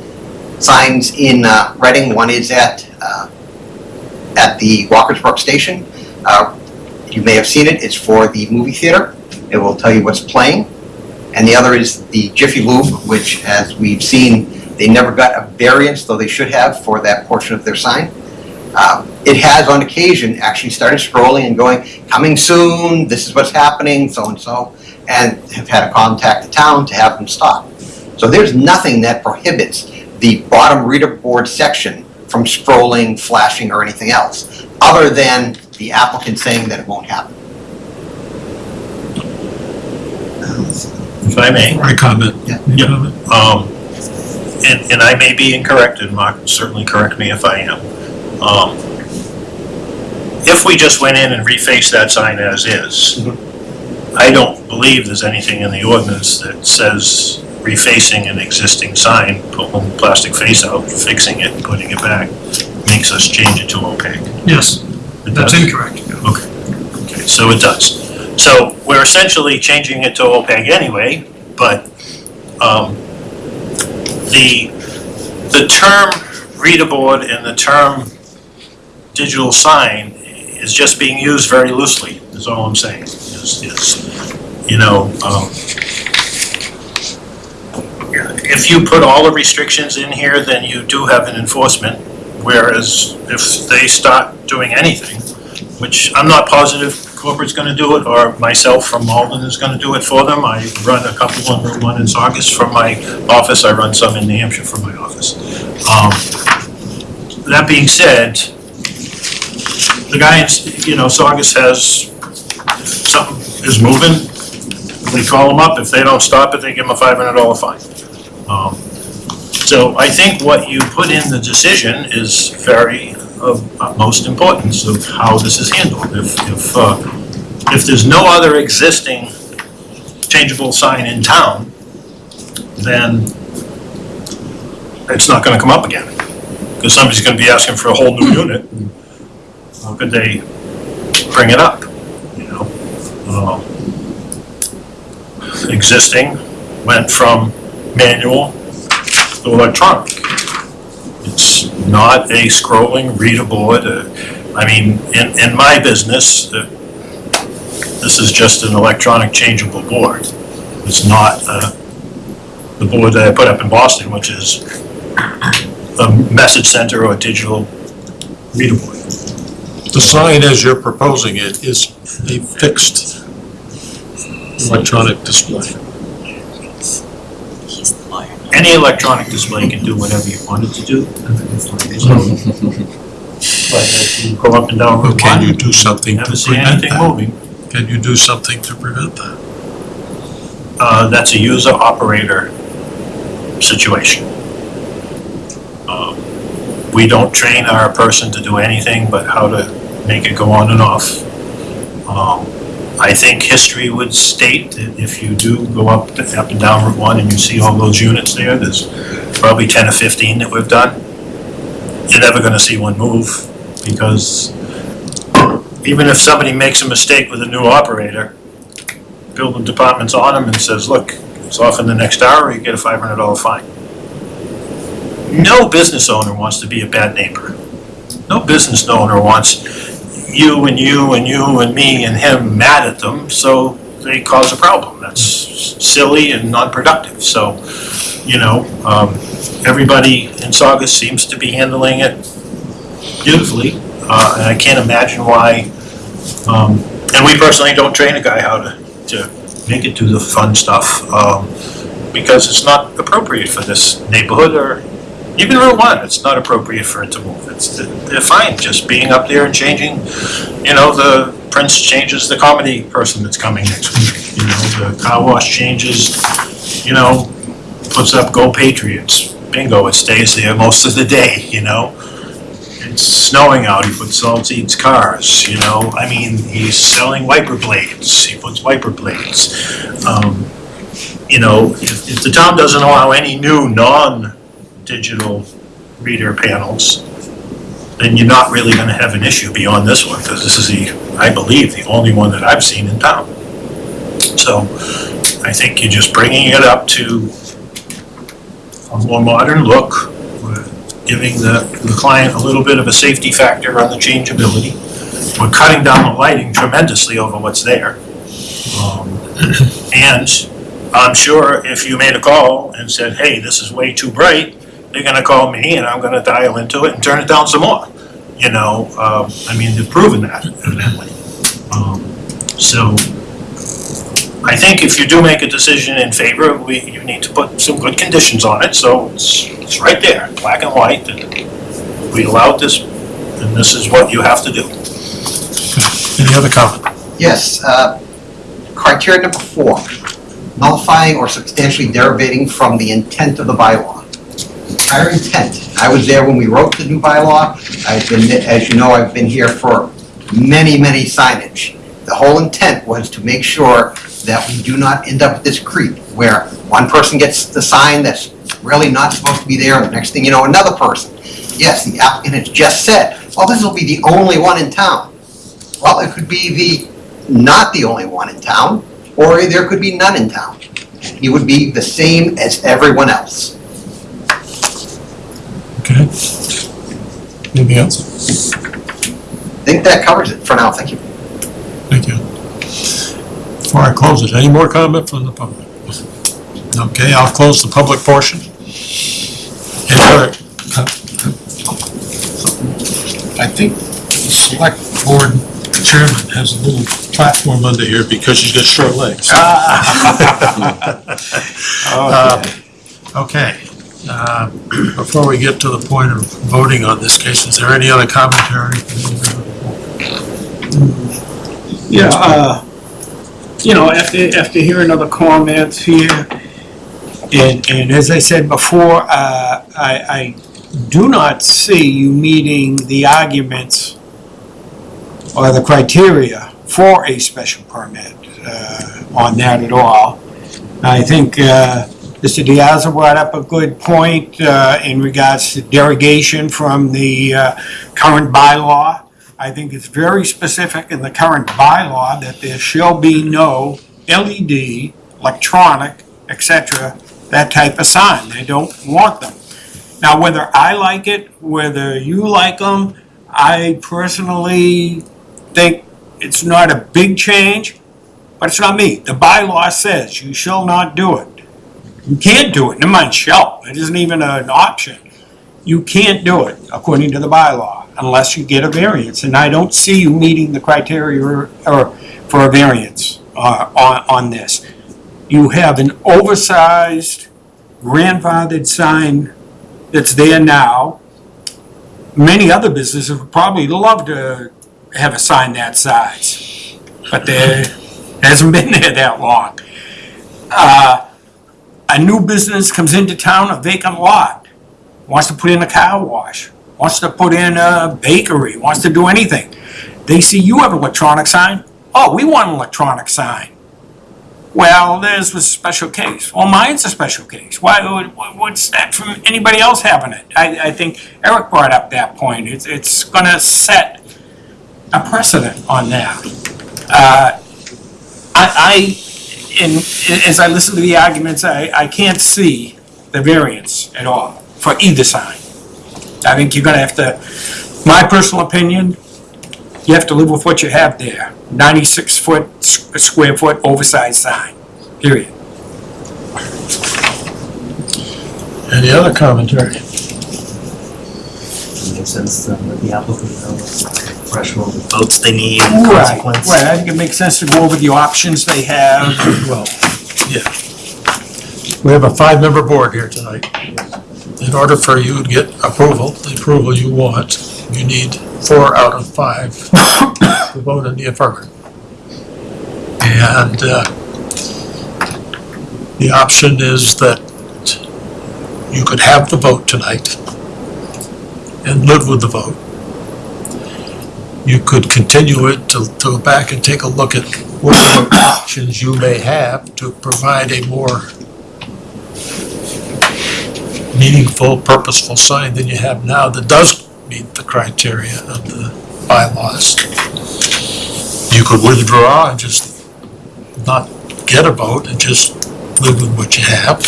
signs in uh, Reading, one is at, uh, at the Walkers Brook Station. Uh, You may have seen it, it's for the movie theater. It will tell you what's playing. And the other is the Jiffy Lube, which, as we've seen, they never got a variance, though they should have, for that portion of their sign. Uh, It has on occasion actually started scrolling and going, coming soon, this is what's happening, so-and-so, and have had to contact the town to have them stop. So there's nothing that prohibits the bottom reader board section from scrolling, flashing, or anything else, other than the applicant saying that it won't happen. If I may. I comment. Yeah. You comment? Um, and, and I may be incorrect, and Mark certainly correct me if I am. Um, if we just went in and refaced that sign as is, I don't believe there's anything in the ordinance that says refacing an existing sign, pulling the plastic face out, fixing it, and putting it back, makes us change it to opaque. Yes, It that's does? incorrect. Okay, okay, so it does. So we're essentially changing it to opaque anyway, but, um, the, the term reader board and the term digital sign is just being used very loosely, is all I'm saying. Is, is, you know, um, if you put all the restrictions in here, then you do have an enforcement, whereas if they start doing anything, which I'm not positive corporate's gonna do it, or myself from Malden is gonna do it for them. I run a couple on Route One in Saugus from my office, I run some in New Hampshire from my office. Um, That being said, the guy in, you know, Saugus has, something is moving, we call them up, if they don't stop it, they give them a five hundred dollar fine. Um, So I think what you put in the decision is very of utmost importance of how this is handled. If, if, uh, if there's no other existing changeable sign in town, then it's not gonna come up again. Because somebody's gonna be asking for a whole new unit. How could they bring it up, you know? Uh, Existing went from manual to electronic. It's not a scrolling readable. uh, I mean, in, in my business, uh, this is just an electronic changeable board. It's not uh, the board that I put up in Boston, which is a message center or a digital board. The sign as you're proposing it is a fixed electronic display. Any electronic display can do whatever you want it to do. So, But if you go up and down Route Can you One, do something to never see prevent anything that? moving. Can you do something to prevent that? Uh, that's a user operator situation. Um, We don't train our person to do anything but how to make it go on and off. Um, I think history would state that if you do go up, up and down Route One and you see all those units there, there's probably ten or fifteen that we've done. You're never gonna see one move because even if somebody makes a mistake with a new operator, building department's on them and says, look, it's off in the next hour, you get a five hundred dollar fine. No business owner wants to be a bad neighbor. No business owner wants you and you and you and me and him mad at them, so they cause a problem. That's silly and non-productive, so, you know, um, everybody in Saugus seems to be handling it beautifully, uh, and I can't imagine why, um, and we personally don't train a guy how to to make it do the fun stuff, um, because it's not appropriate for this neighborhood or even Route One, it's not appropriate for it to move. It's, they're fine, just being up there and changing, you know, the Prince changes the comedy person that's coming next week. You know, the car wash changes, you know, puts up Go Patriots. Bingo, it stays there most of the day, you know? It's snowing out, he puts Saltseeds cars, you know? I mean, he's selling wiper blades, he puts wiper blades. Um, You know, if, if the town doesn't allow any new non-digital reader panels, then you're not really gonna have an issue beyond this one, because this is the, I believe, the only one that I've seen in town. So, I think you're just bringing it up to a more modern look, giving the, the client a little bit of a safety factor on the changeability. We're cutting down the lighting tremendously over what's there. Um, And I'm sure if you made a call and said, hey, this is way too bright, they're gonna call me and I'm gonna dial into it and turn it down some more. you know, uh, I mean, they've proven that evidently. Um, So I think if you do make a decision in favor, we, you need to put some good conditions on it, so it's, it's right there, black and white, and we allowed this, and this is what you have to do. Any other comment? Yes, uh, criteria number four, nullifying or substantially derivating from the intent of the bylaw. Our intent, I was there when we wrote the new bylaw, I've been, as you know, I've been here for many, many signage. The whole intent was to make sure that we do not end up with this creep, where one person gets the sign that's really not supposed to be there, and the next thing you know, another person. Yes, the applicant has just said, well, this will be the only one in town. Well, it could be the not the only one in town, or there could be none in town. He would be the same as everyone else. Okay. Anything else? I think that covers it for now, thank you. Thank you. Before I close it, any more comment from the public? Okay, I'll close the public portion. Any other? I think the select board chairman has a little platform under here because she's got short legs. [laughs] [laughs] Uh, Okay, uh, [clears throat] before we get to the point of voting on this case, is there any other commentary? Yeah, uh, you know, after, after hearing other comments here, and, and as I said before, uh, I, I do not see you meeting the arguments or the criteria for a special permit, uh, on that at all. I think, uh, Mr. Diaz brought up a good point, uh, in regards to derogation from the, uh, current bylaw. I think it's very specific in the current bylaw that there shall be no LED, electronic, etc., that type of sign. They don't want them. Now, whether I like it, whether you like them, I personally think it's not a big change, but it's not me. The bylaw says you shall not do it. You can't do it, never mind shall, it isn't even an option. You can't do it according to the bylaw unless you get a variance, and I don't see you meeting the criteria or, or for a variance, uh, on, on this. You have an oversized grandfathered sign that's there now. Many other businesses would probably love to have a sign that size, but there hasn't been [laughs] there that long. Uh, a new business comes into town, a vacant lot, wants to put in a car wash, wants to put in a bakery, wants to do anything. They see you have an electronic sign, oh, we want an electronic sign. Well, theirs was a special case. Well, mine's a special case. Why, what- what's that from anybody else having it? I, I think Eric brought up that point. It's, it's gonna set a precedent on that. Uh, I, I, and as I listen to the arguments, I, I can't see the variance at all for either sign. I think you're gonna have to, my personal opinion, you have to live with what you have there. Ninety-six foot, s- square foot oversized sign, period. Any other commentary? Makes sense to the applicant know the threshold of votes they need, Right, consequence. right, I think it makes sense to go over the options they have. Well, yeah. We have a five-member board here tonight. In order for you to get approval, the approval you want, you need four out of five to vote in the affirmative. And, uh, the option is that you could have the vote tonight and live with the vote. You could continue it to, to go back and take a look at what options you may have to provide a more meaningful, purposeful sign than you have now that does meet the criteria of the bylaws. You could withdraw and just not get a vote and just live with what you have.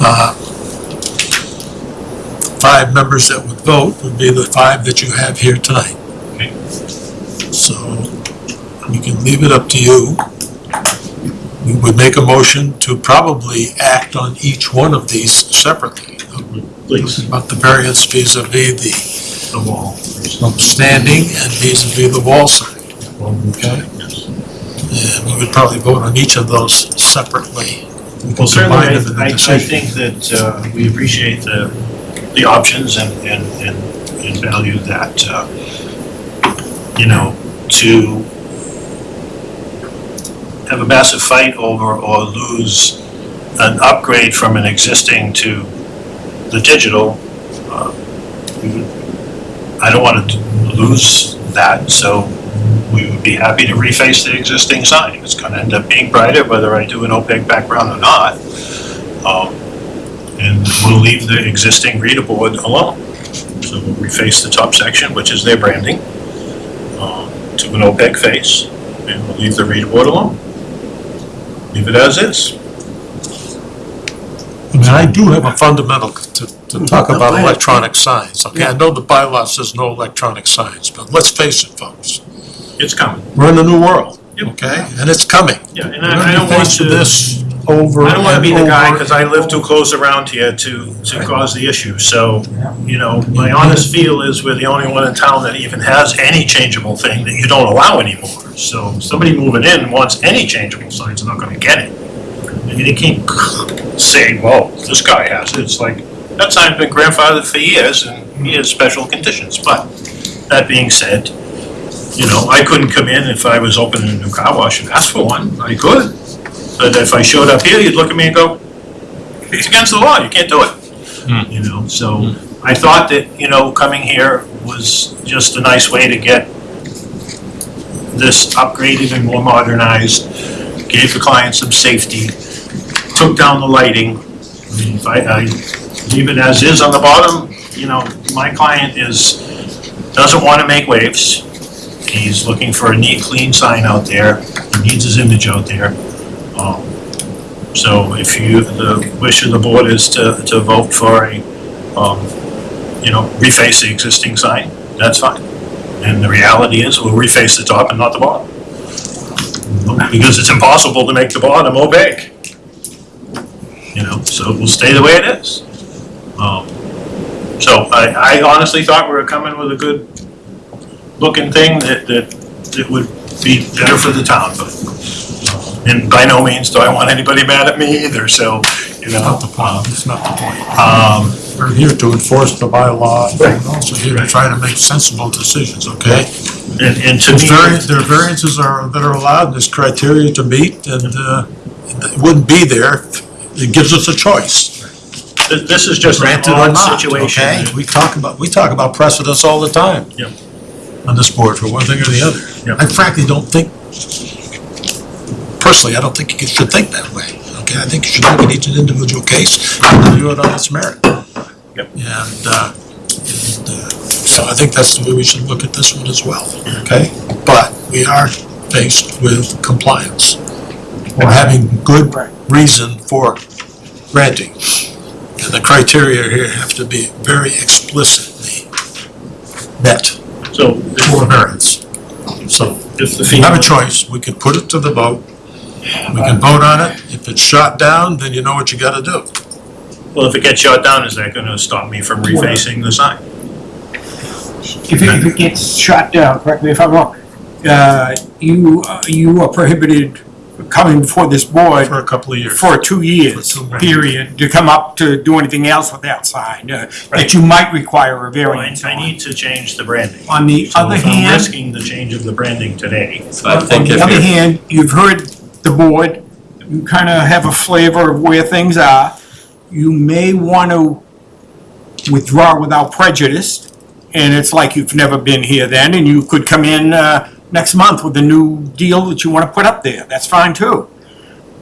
Uh, Five members that would vote would be the five that you have here tonight. So we can leave it up to you. We would make a motion to probably act on each one of these separately. Please. About the variance vis-à-vis the the wall. Standing and vis-à-vis the wall sign, okay? And we would probably vote on each of those separately. Well, certainly, combine them in the I, I I think that, uh, we appreciate the, the options and, and, and and value that, uh, you know, to have a massive fight over or lose an upgrade from an existing to the digital, uh, I don't want to lose that, so we would be happy to reface the existing sign. It's gonna end up being brighter, whether I do an opaque background or not. Um, And we'll leave the existing reader board alone. So we'll reface the top section, which is their branding, um, to an opaque face, and we'll leave the reader board alone. Leave it as is. I mean, I do have a fundamental to, to talk about electronic signs, okay? I know the bylaw says no electronic signs, but let's face it, folks. It's coming. We're in a new world, Yep. okay? And it's coming. Yeah, and We're I I gonna don't be want faced with to, this over I don't want to be the guy, over because I live too close around here to, to cause the issue. So, you know, my honest feel is we're the only one in town that even has any changeable thing that you don't allow anymore. So somebody moving in wants any changeable signs, they're not gonna get it. And you can't say, well, this guy has it. It's like, that sign's been grandfathered for years and he has special conditions. But that being said, you know, I couldn't come in if I was opening a new car wash and ask for one. I could. But if I showed up here, you'd look at me and go, it's against the law, you can't do it. Hmm. You know, so hmm. I thought that, you know, coming here was just a nice way to get this upgraded and more modernized, gave the client some safety, took down the lighting. I mean, if I, I leave it as is on the bottom, you know, my client is, doesn't want to make waves. He's looking for a neat, clean sign out there, he needs his image out there. Um, So if you, the wish of the board is to, to vote for a, um, you know, reface the existing sign, that's fine. And the reality is, we'll reface the top and not the bottom. Because it's impossible to make the bottom opaque. You know, so it will stay the way it is. Um, So I, I honestly thought we were coming with a good looking thing that, that, that would be better for the town, but and by no means do I want anybody mad at me either, so, you know. Not the point, it's not the point. Um, We're here to enforce the bylaw, and we're also here to try to make sensible decisions, okay? and, and to There's me, there are variances are, that are allowed, there's criteria to meet, and, uh, it wouldn't be there. It gives us a choice, th- this is just an granted or odd not, situation. We talk about, we talk about precedents all the time. Yep. On this board, for one thing or the other. Yep. I frankly don't think, personally, I don't think you should think that way, okay? I think you should look at each individual case and review it on its merit. Yep. And, uh, and, uh, so I think that's the way we should look at this one as well, okay? But we are faced with compliance. Or having good reason for granting. And the criteria here have to be very explicitly met So for variance. So if the you have a choice, we could put it to the vote. We can vote on it. If it's shot down, then you know what you gotta do. well, if it gets shot down, is that gonna stop me from refacing the sign? If it, if it gets shot down, correct me if I'm wrong, uh, you, uh, you are prohibited coming before this board For a couple of years. for two years, For two more period, to come up to do anything else with that sign, uh, that you might require a Well, I, variance I on. need to change the branding. On the So other if I'm hand, risking the change of the branding today, I on think the other you're, hand, you've heard the board, you kind of have a flavor of where things are. You may want to withdraw without prejudice, and it's like you've never been here then, and you could come in uh, next month with a new deal that you want to put up there. That's fine too.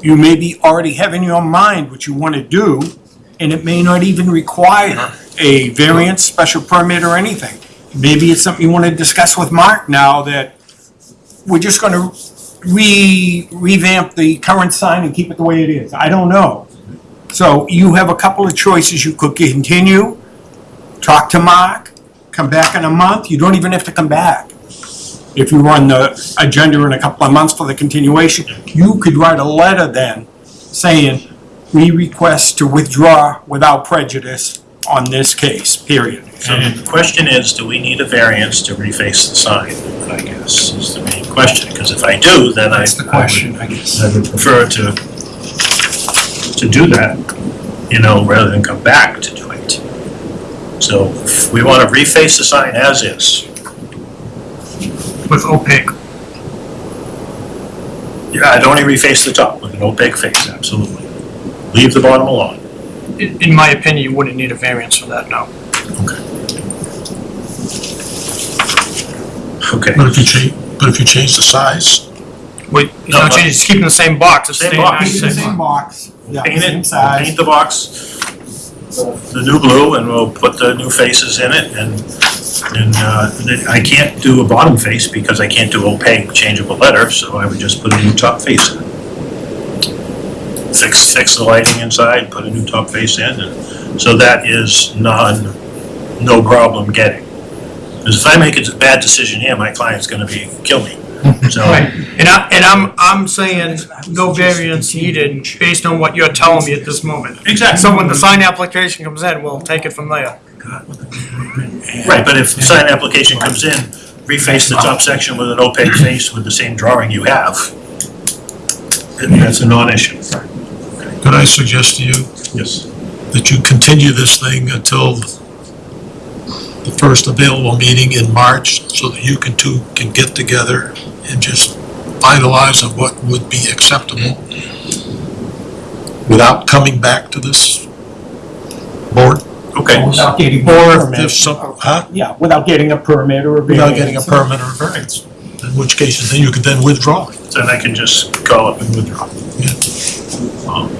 You may be already have in your mind what you want to do, and it may not even require a variance, special permit, or anything. Maybe it's something you want to discuss with Mark now that we're just going to re revamp the current sign and keep it the way it is. I don't know. So you have a couple of choices. You could continue, talk to Mark, come back in a month. You don't even have to come back. If you run the agenda in a couple of months for the continuation, you could write a letter then saying, we request to withdraw without prejudice on this case, period. So the question is, do we need a variance to reface the sign, I guess, is the main question, because if I do, then I. That's the question, I guess. I would prefer to, to do that, you know, rather than come back to do it. So if we want to reface the sign as is. With opaque. Yeah, I'd only reface the top with an opaque face, absolutely. Leave the bottom alone. In, in my opinion, you wouldn't need a variance for that, no. Okay. But if you change, but if you change the size, Wait, it's No, not but- changing, it's keeping the same box, it's Same staying box. nice, Keep the same same box. box, yeah, Paint same it, size. paint the box, the new blue, and we'll put the new faces in it, and, and, uh, I can't do a bottom face because I can't do opaque changeable letter, so I would just put a new top face in. Fix, fix the lighting inside, put a new top face in, and, so that is non, no problem getting. Because if I make a bad decision here, my client's gonna be, kill me, so. [laughs] And I, and I'm, I'm saying no variance needed based on what you're telling me at this moment. Exactly. So when the sign application comes in, we'll take it from there. Right, but if the sign application comes in, reface the top section with an opaque face with the same drawing you have, then that's a non-issue. Could I suggest to you Yes. that you continue this thing until the first available meeting in March, so that you can two can get together and just finalize on what would be acceptable without coming back to this board? Okay, Without getting a Or if permit. there's some, huh? Yeah, without getting a permit or a variance. Without getting a permit or a variance, in which case then you could then withdraw. then I can just call up and withdraw. Um,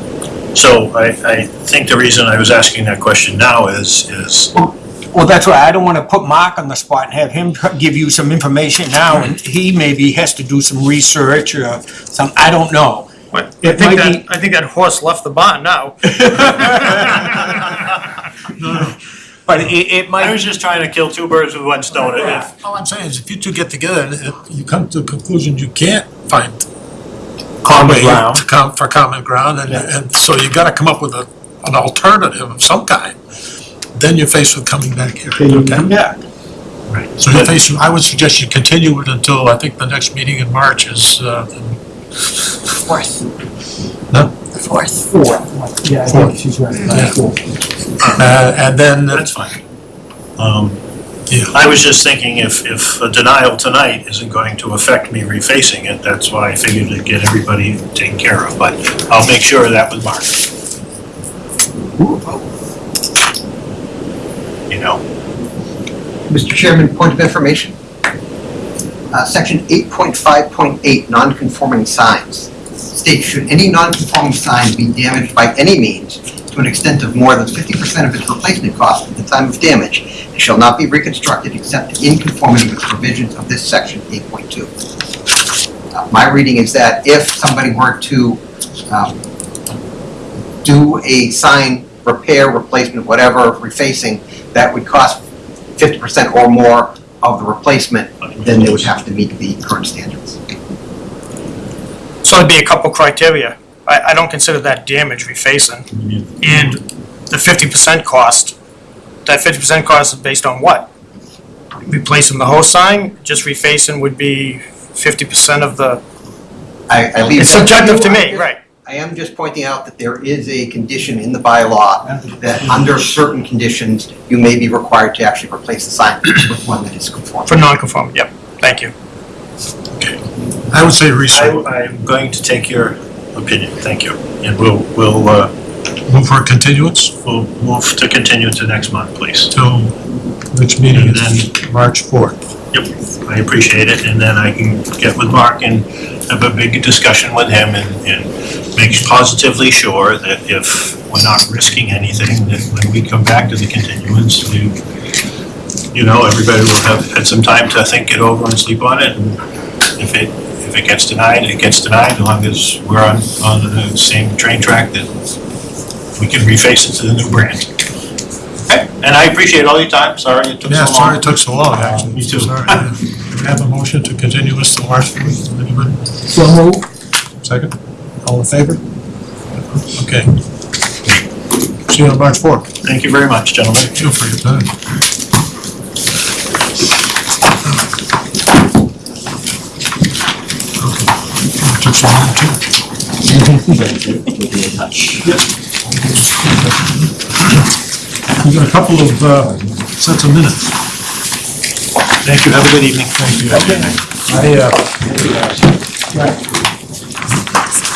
So I, I think the reason I was asking that question now is, is, Well, that's why I don't wanna put Mark on the spot and have him tr- give you some information now, and he maybe has to do some research or some, I don't know. But I It think might that, be- I think that horse left the barn now. [laughs] But it, it I might, was just trying to kill two birds with one stone. If, All I'm saying is if you two get together and you come to a conclusion you can't find common way ground. to come, for common ground, and, and so you gotta come up with a, an alternative of some kind. Then you're faced with coming back here, Then you okay? come back. Right. So you're faced, I would suggest you continue it until, I think the next meeting in March is, uh, Fourth. No? Fourth. Four. Yeah, I think she's right. Four. uh, and then, that's fine. Um, yeah, I was just thinking if, if a denial tonight isn't going to affect me refacing it, that's why I figured to get everybody taken care of, but I'll make sure of that with Mark. You know, Mr. Chairman, point of information. Uh, Section 8.5.8, non-conforming signs, states should any non-conforming sign be damaged by any means to an extent of more than 50% of its replacement cost at the time of damage, it shall not be reconstructed except in conformity with the provisions of this section 8.2. Uh, My reading is that if somebody were to um, do a sign repair, replacement, whatever, refacing, that would cost fifty percent or more of the replacement, then they would have to meet the current standards. So it'd be a couple criteria. I, I don't consider that damage refacing. And the fifty percent cost, that fifty percent cost is based on what? Replacing the whole sign, just refacing would be fifty percent of the, I, I leave it's that subjective to you. me, right? I am just pointing out that there is a condition in the bylaw that under certain conditions, you may be required to actually replace the sign with one that is conforming. For non-conforming, yep, thank you. I would say I, research, I'm going to take your opinion, thank you. And we'll, we'll, uh, move for a continuance we'll move to continue to next month, please. till next meeting And is March fourth. Yep, I appreciate it, and then I can get with Mark and have a big discussion with him and, and make positively sure that if we're not risking anything, that when we come back to the continuance, we, you know, everybody will have had some time to think it over and sleep on it, and if it, if it gets denied, it gets denied, as long as we're on, on the same train track that we can reface it to the new brand. Okay, and I appreciate all your time, sorry it took so long. Yeah, sorry it took so long, uh, actually. Me too. Sorry. [laughs] Do we have a motion to continue this till March fourth, anybody? So move. Second? All in favor? Okay. See you on March fourth. Thank you very much, gentlemen. Thank you for your time. Took some time, too. We got a couple of, uh, sets of minutes. Thank you, have a good evening. Thank you. I, uh,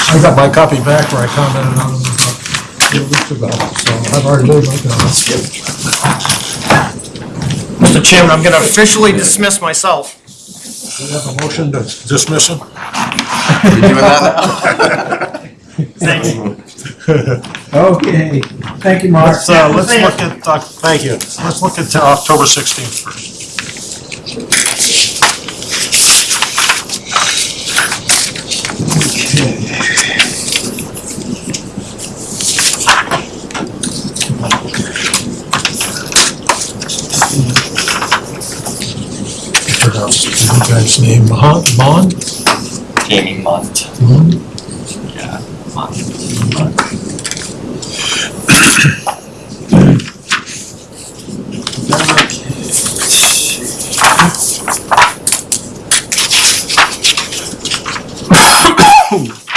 I got my copy back where I commented on them about a week ago, so I've already made my comments. Mr. Chairman, I'm gonna officially dismiss myself. Do We have a motion to dismiss him? Are [laughs] You doing that now? [laughs] Okay, thank you, Mark. Let's, uh, let's look at, uh, thank you. Let's look at uh, October sixteenth first. Pronounce the guy's name, Mon, Mon? Jamie Munt. Mon? Yeah,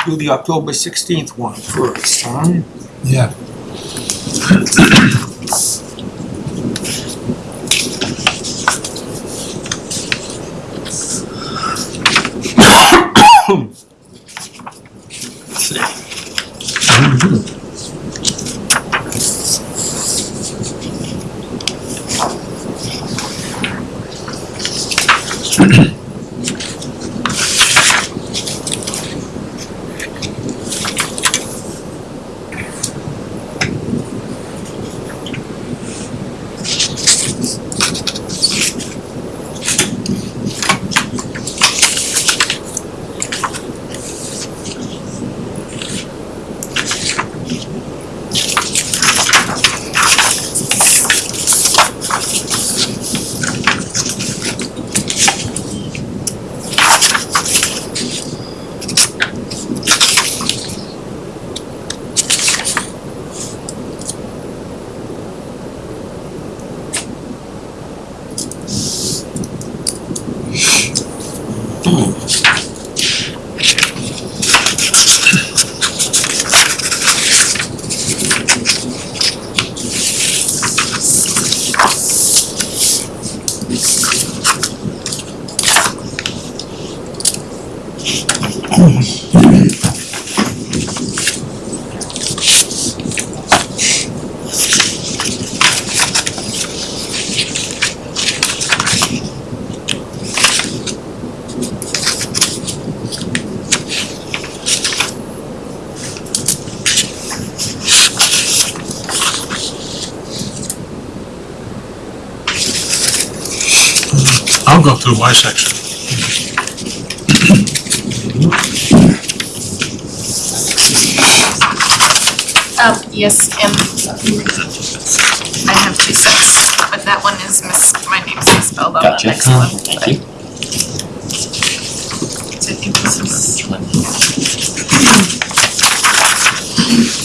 Do the October sixteenth one first, huh? Yeah. I'll go through my section. Um, yes, and I have two sets, but that one is mis, my name's misspelled on the Gotcha. next one. Thank you. So I think this is.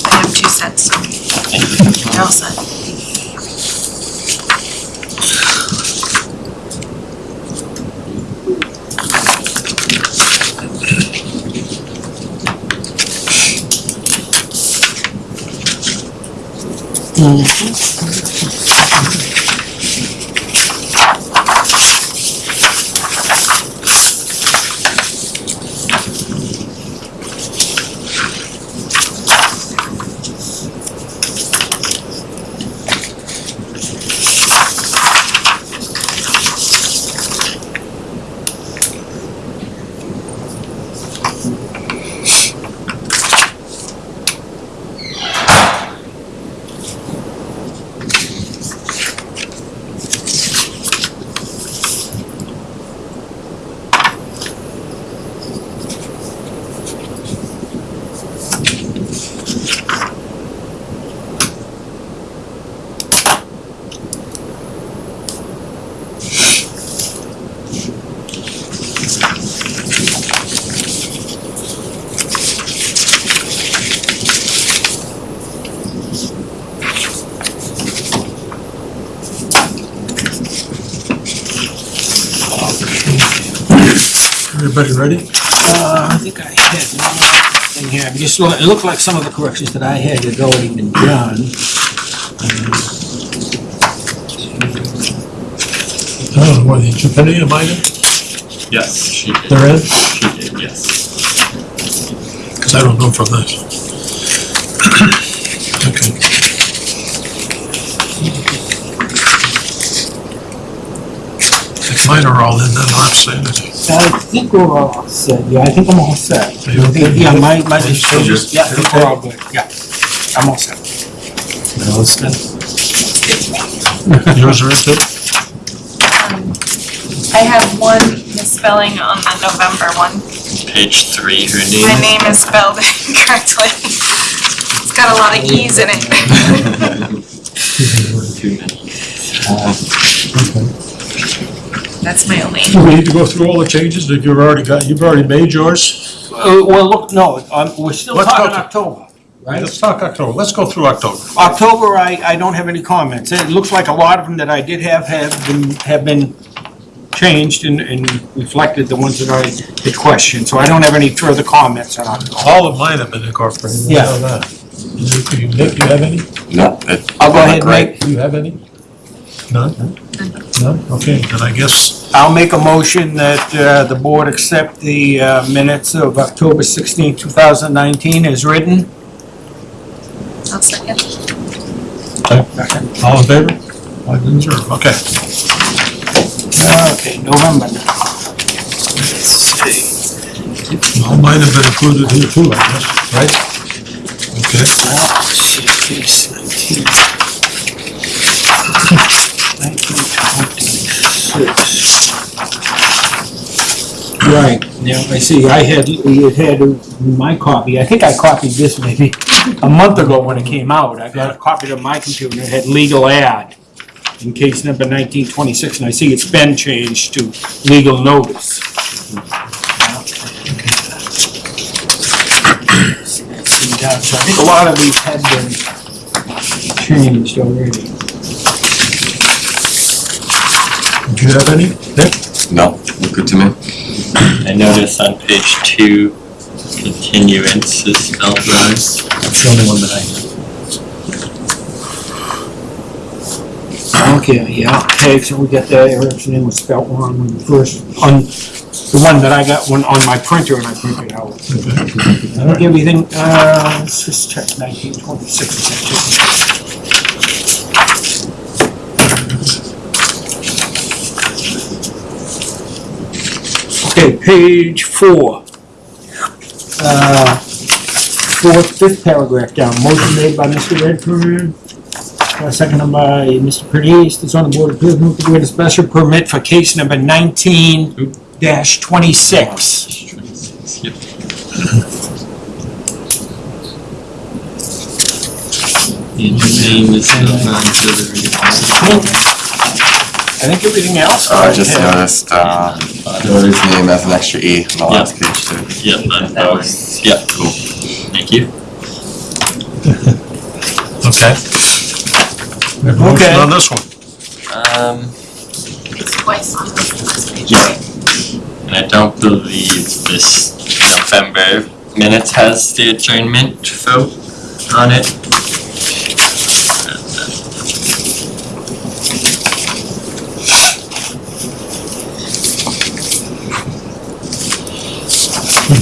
I have two sets, so you're all set. King. Just, look- it looked like some of the corrections that I had had already been done. Oh, what, did you put any of mine in? Yes, she did. They're? She did, yes. Because I don't know from this. [clears throat] Okay. If mine are all in, then I'll have to say anything. I think we're all set, yeah, I think I'm all set. Are you okay? Yeah, my, my, Are you sure? yeah, I think we're all good, yeah, I'm all set. [laughs] Yours are in too? Um, I have one misspelling on the November one. Page three, her My name is spelled [laughs] incorrectly. It's got a lot of E's in it. [laughs] Too many. That's my only. Do we need to go through all the changes that you've already got, you've already made yours? Uh, well, look, no, um, we're still Let's go talking October. Right, let's talk October, let's go through October. October, I, I don't have any comments. It looks like a lot of them that I did have have been, have been changed and, and reflected the ones that I had questioned, so I don't have any further comments on October. All of mine have been incorporated. I Yeah. know that. You- you- Nick, you have any? No, it- I'll go ahead and make, Do you have any? None? None? Okay, then I guess, I'll make a motion that, uh, the board accept the, uh, minutes of October 16, thousand nineteen as written. I'll second. all in favor? Five and zero, okay. Okay, November now. All mine have been included here too, I guess, right? Okay. [laughs] Case 19. 1926. Right, now, I see, I had, we had my copy, I think I copied this maybe a month ago when it came out. I got a copy of my computer, it had legal ad in case number 1926, and I see it's been changed to legal notice. [coughs] So I think a lot of these had been changed already. Do you have any, Nick? No, look good to me. I noticed on page two, continuance is spelled wrong. That's the only one that I know. Okay, yeah, okay, so we got that, Eric's name was spelled wrong on the first, on the one that I got, one on my printer and I printed out. I think everything, uh, let's just check nineteen twenty-six. Okay, page four. Uh, fourth, fifth paragraph down, motion made by Mr. Redfern, uh, seconded by Mr. Pernice, This on the board of appeals, move to grant a special permit for case number nineteen dash twenty-six. Yep. And your name is spelled wrong the I think everything else. Oh, I just had- noticed, uh, Dory's name has an extra E on the last page too. Yep, that, that was, yep, cool. Thank you. [laughs] Okay. We have a motion Okay. on this one. Um, It's twice on the first page, Yeah. right? and I don't believe this November minutes has the adjournment vote on it.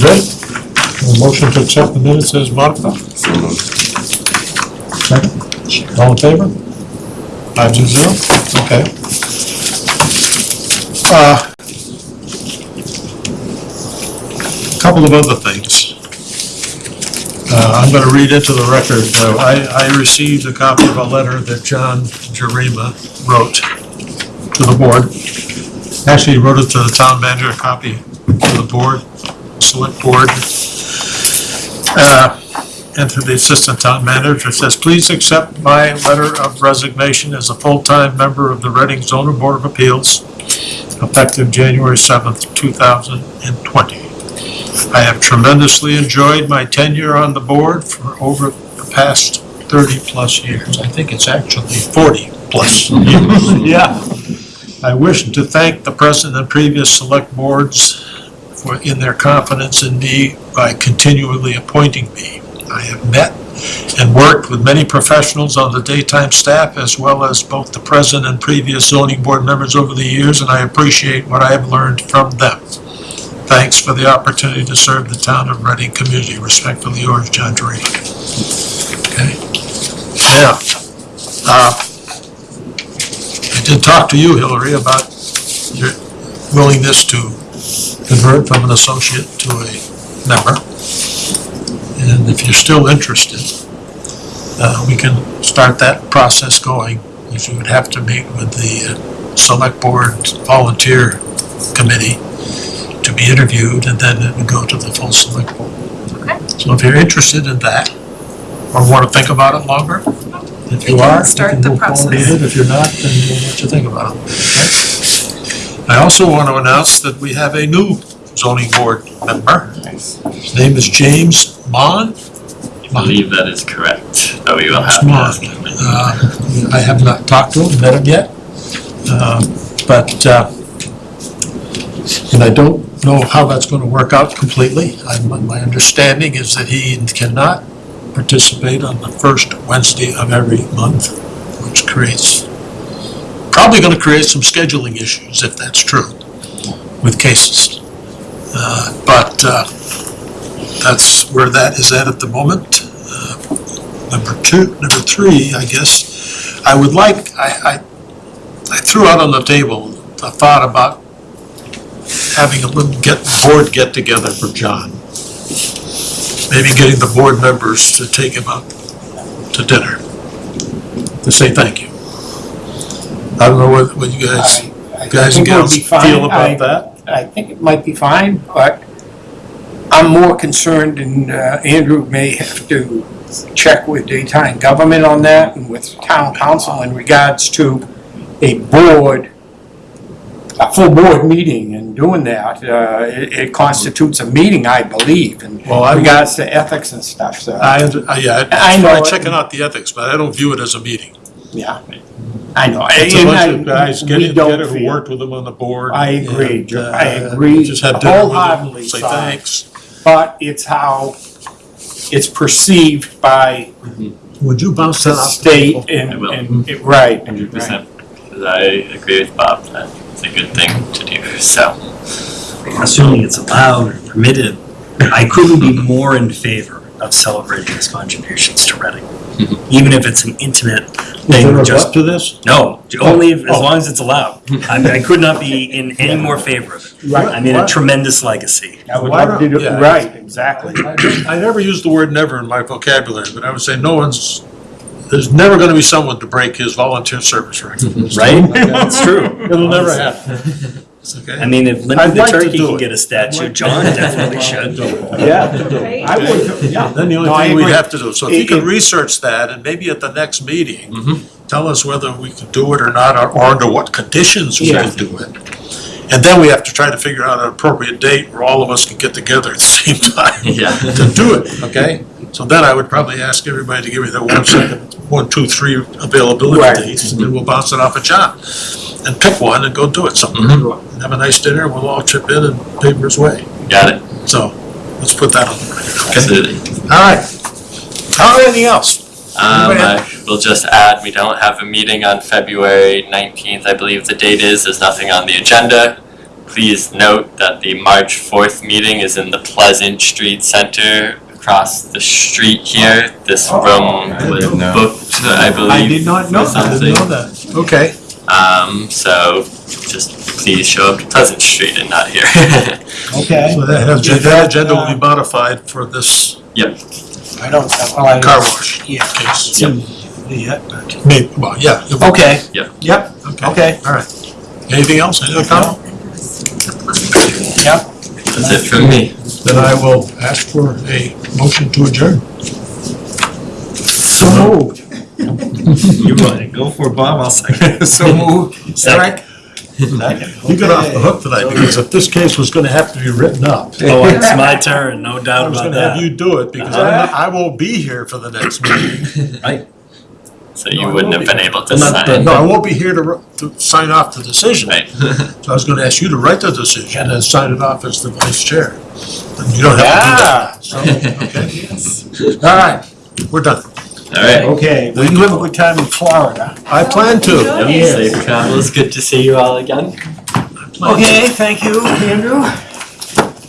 Good? A motion to accept the minutes as modified? So moved. Second? All in favor? Five to zero? Okay. Uh, Couple of other things. Uh, I'm gonna read into the record, uh, I, I received a copy of a letter that John Jarema wrote to the board. Actually, he wrote it to the town manager, a copy to the board, select board. Uh, and to the assistant town manager, it says, please accept my letter of resignation as a full-time member of the Reading zoning board of appeals effective January seventh, two thousand and twenty. I have tremendously enjoyed my tenure on the board for over the past thirty-plus years. I think it's actually forty-plus years. [laughs] Yeah. I wish to thank the present and previous select boards for, in their confidence in me by continually appointing me. I have met and worked with many professionals on the daytime staff as well as both the present and previous zoning board members over the years, and I appreciate what I have learned from them. Thanks for the opportunity to serve the town of Reading community. Respectfully yours, John Dorito. Okay? Now, uh, I did talk to you, Hillary, about your willingness to convert from an associate to a member. And if you're still interested, uh, we can start that process going. If you would have to meet with the uh, select board volunteer committee to be interviewed, and then it would go to the full select board. Okay. So if you're interested in that, or want to think about it longer, if you can are, start can the move process. it. If you're not, then we'll let you think about it. okay? I also want to announce that we have a new zoning board member. His name is James Mon. I believe that is correct, but we will have to Mon. Uh, I have not talked to him, met him yet. Uh, But, uh, and I don't know how that's going to work out completely. I- my understanding is that he cannot participate on the first Wednesday of every month, which creates, probably going to create some scheduling issues, if that's true, with cases. Uh, But uh, that's where that is at at the moment. Uh, Number two, number three, I guess, I would like, I, I, I threw out on the table a thought about having a little get, board get-together for John. Maybe getting the board members to take him out to dinner, to say thank you. I don't know what, what you guys, I- I guys and think it would gals be fine. feel I- about that. I think it might be fine, but I'm more concerned, and uh, Andrew may have to check with the daytime government on that and with town council in regards to a board, a full board meeting and doing that. Uh, It it constitutes a meeting, I believe, in Well, I- regards to ethics and stuff, so, I, I- yeah, I I know it. checking out the ethics, but I don't view it as a meeting. yeah. I know. It's a And bunch I- of guys we getting don't together who feel- worked with them on the board. I agree, and, Joe. uh, I agree Just had dinner with them, wholeheartedly, say Si. thanks. but it's how it's perceived by Would you bounce the that off? state I and, will. and, it- right. Hundred percent. because I agree with Bob, that it's a good thing to do, so. assuming it's allowed or permitted, I couldn't be more in favor of celebrating his contributions to Reading. Mm-hmm. Even if it's an intimate Is there thing, a just, to this? no, oh. only if- as Oh. long as it's allowed. I mean, I could not be in [laughs] any more favor of it. Right. I mean, a tremendous legacy. I would Why love to not? do, Yeah. right, exactly. I never use the word never in my vocabulary, but I would say no one's, there's never gonna be someone to break his volunteer service record. [laughs] Right? That's true. It'll never happen. [laughs] It's okay. I mean, if Limpy I'd the like to Turkey do can it. get a statue, John definitely should. [laughs] Yeah. I would, yeah. Then the No, I only thing we'd have to do, so if you It- can it- research that, and maybe at the next meeting, mm-hmm. tell us whether we can do it or not, or- or under what conditions we Yeah. can do it. And then we have to try to figure out an appropriate date where all of us can get together at the same time [laughs] Yeah. to do it, okay? So then I would probably ask everybody to give me their one second, one, two, three Right. availability dates, and then we'll bounce it off of John. And pick one and go do it somewhere. And Have a nice dinner, and we'll all chip in and pay for his way. Got it, So, let's put that on the record, okay? absolutely. All right. How, anything else? Um, Anybody I will just add, we don't have a meeting on February nineteenth, I believe the date is, there's nothing on the agenda. Please note that the March fourth meeting is in the Pleasant Street Center across the street here. This room was didn't know. booked, I believe. I did not know, for I didn't know that. Okay. Um, so just please show up to Pleasant Street and not here. [laughs] Okay. So that has, that agenda will be modified for this Yep, I don't, well, I. car wash Yeah. case. Yep. Yeah. Maybe, well, yeah. it will- Okay. Yep. Yep, Okay, okay, all right. Anything else, any other comment? yep. that's it from me. Then I will ask for a motion to adjourn. So moved. [laughs] You want it, go for it, Bob, I'll second. [laughs] So moved. Second. You got off the hook tonight, because if this case was gonna have to be written up, [laughs] Oh, it's my turn, no I doubt was about gonna have that. you do it, because I'm not, I won't be here for the next meeting. Right. So you wouldn't have been able to I'm sign not- it. No, I won't be here to, r- to sign off the decision. Right. So I was gonna ask you to write the decision and sign it off as the vice chair. And you don't have to do that. So, okay. All right, we're done. All right. Okay, well, you have a good time in Florida. I plan to. Yep, Safe travels. Good to see you all again. Okay, thank you, Andrew.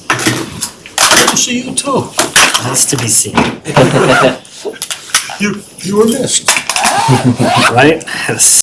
Good to see you too. Nice to be seen, [laughs] You, you were missed. [laughs] right?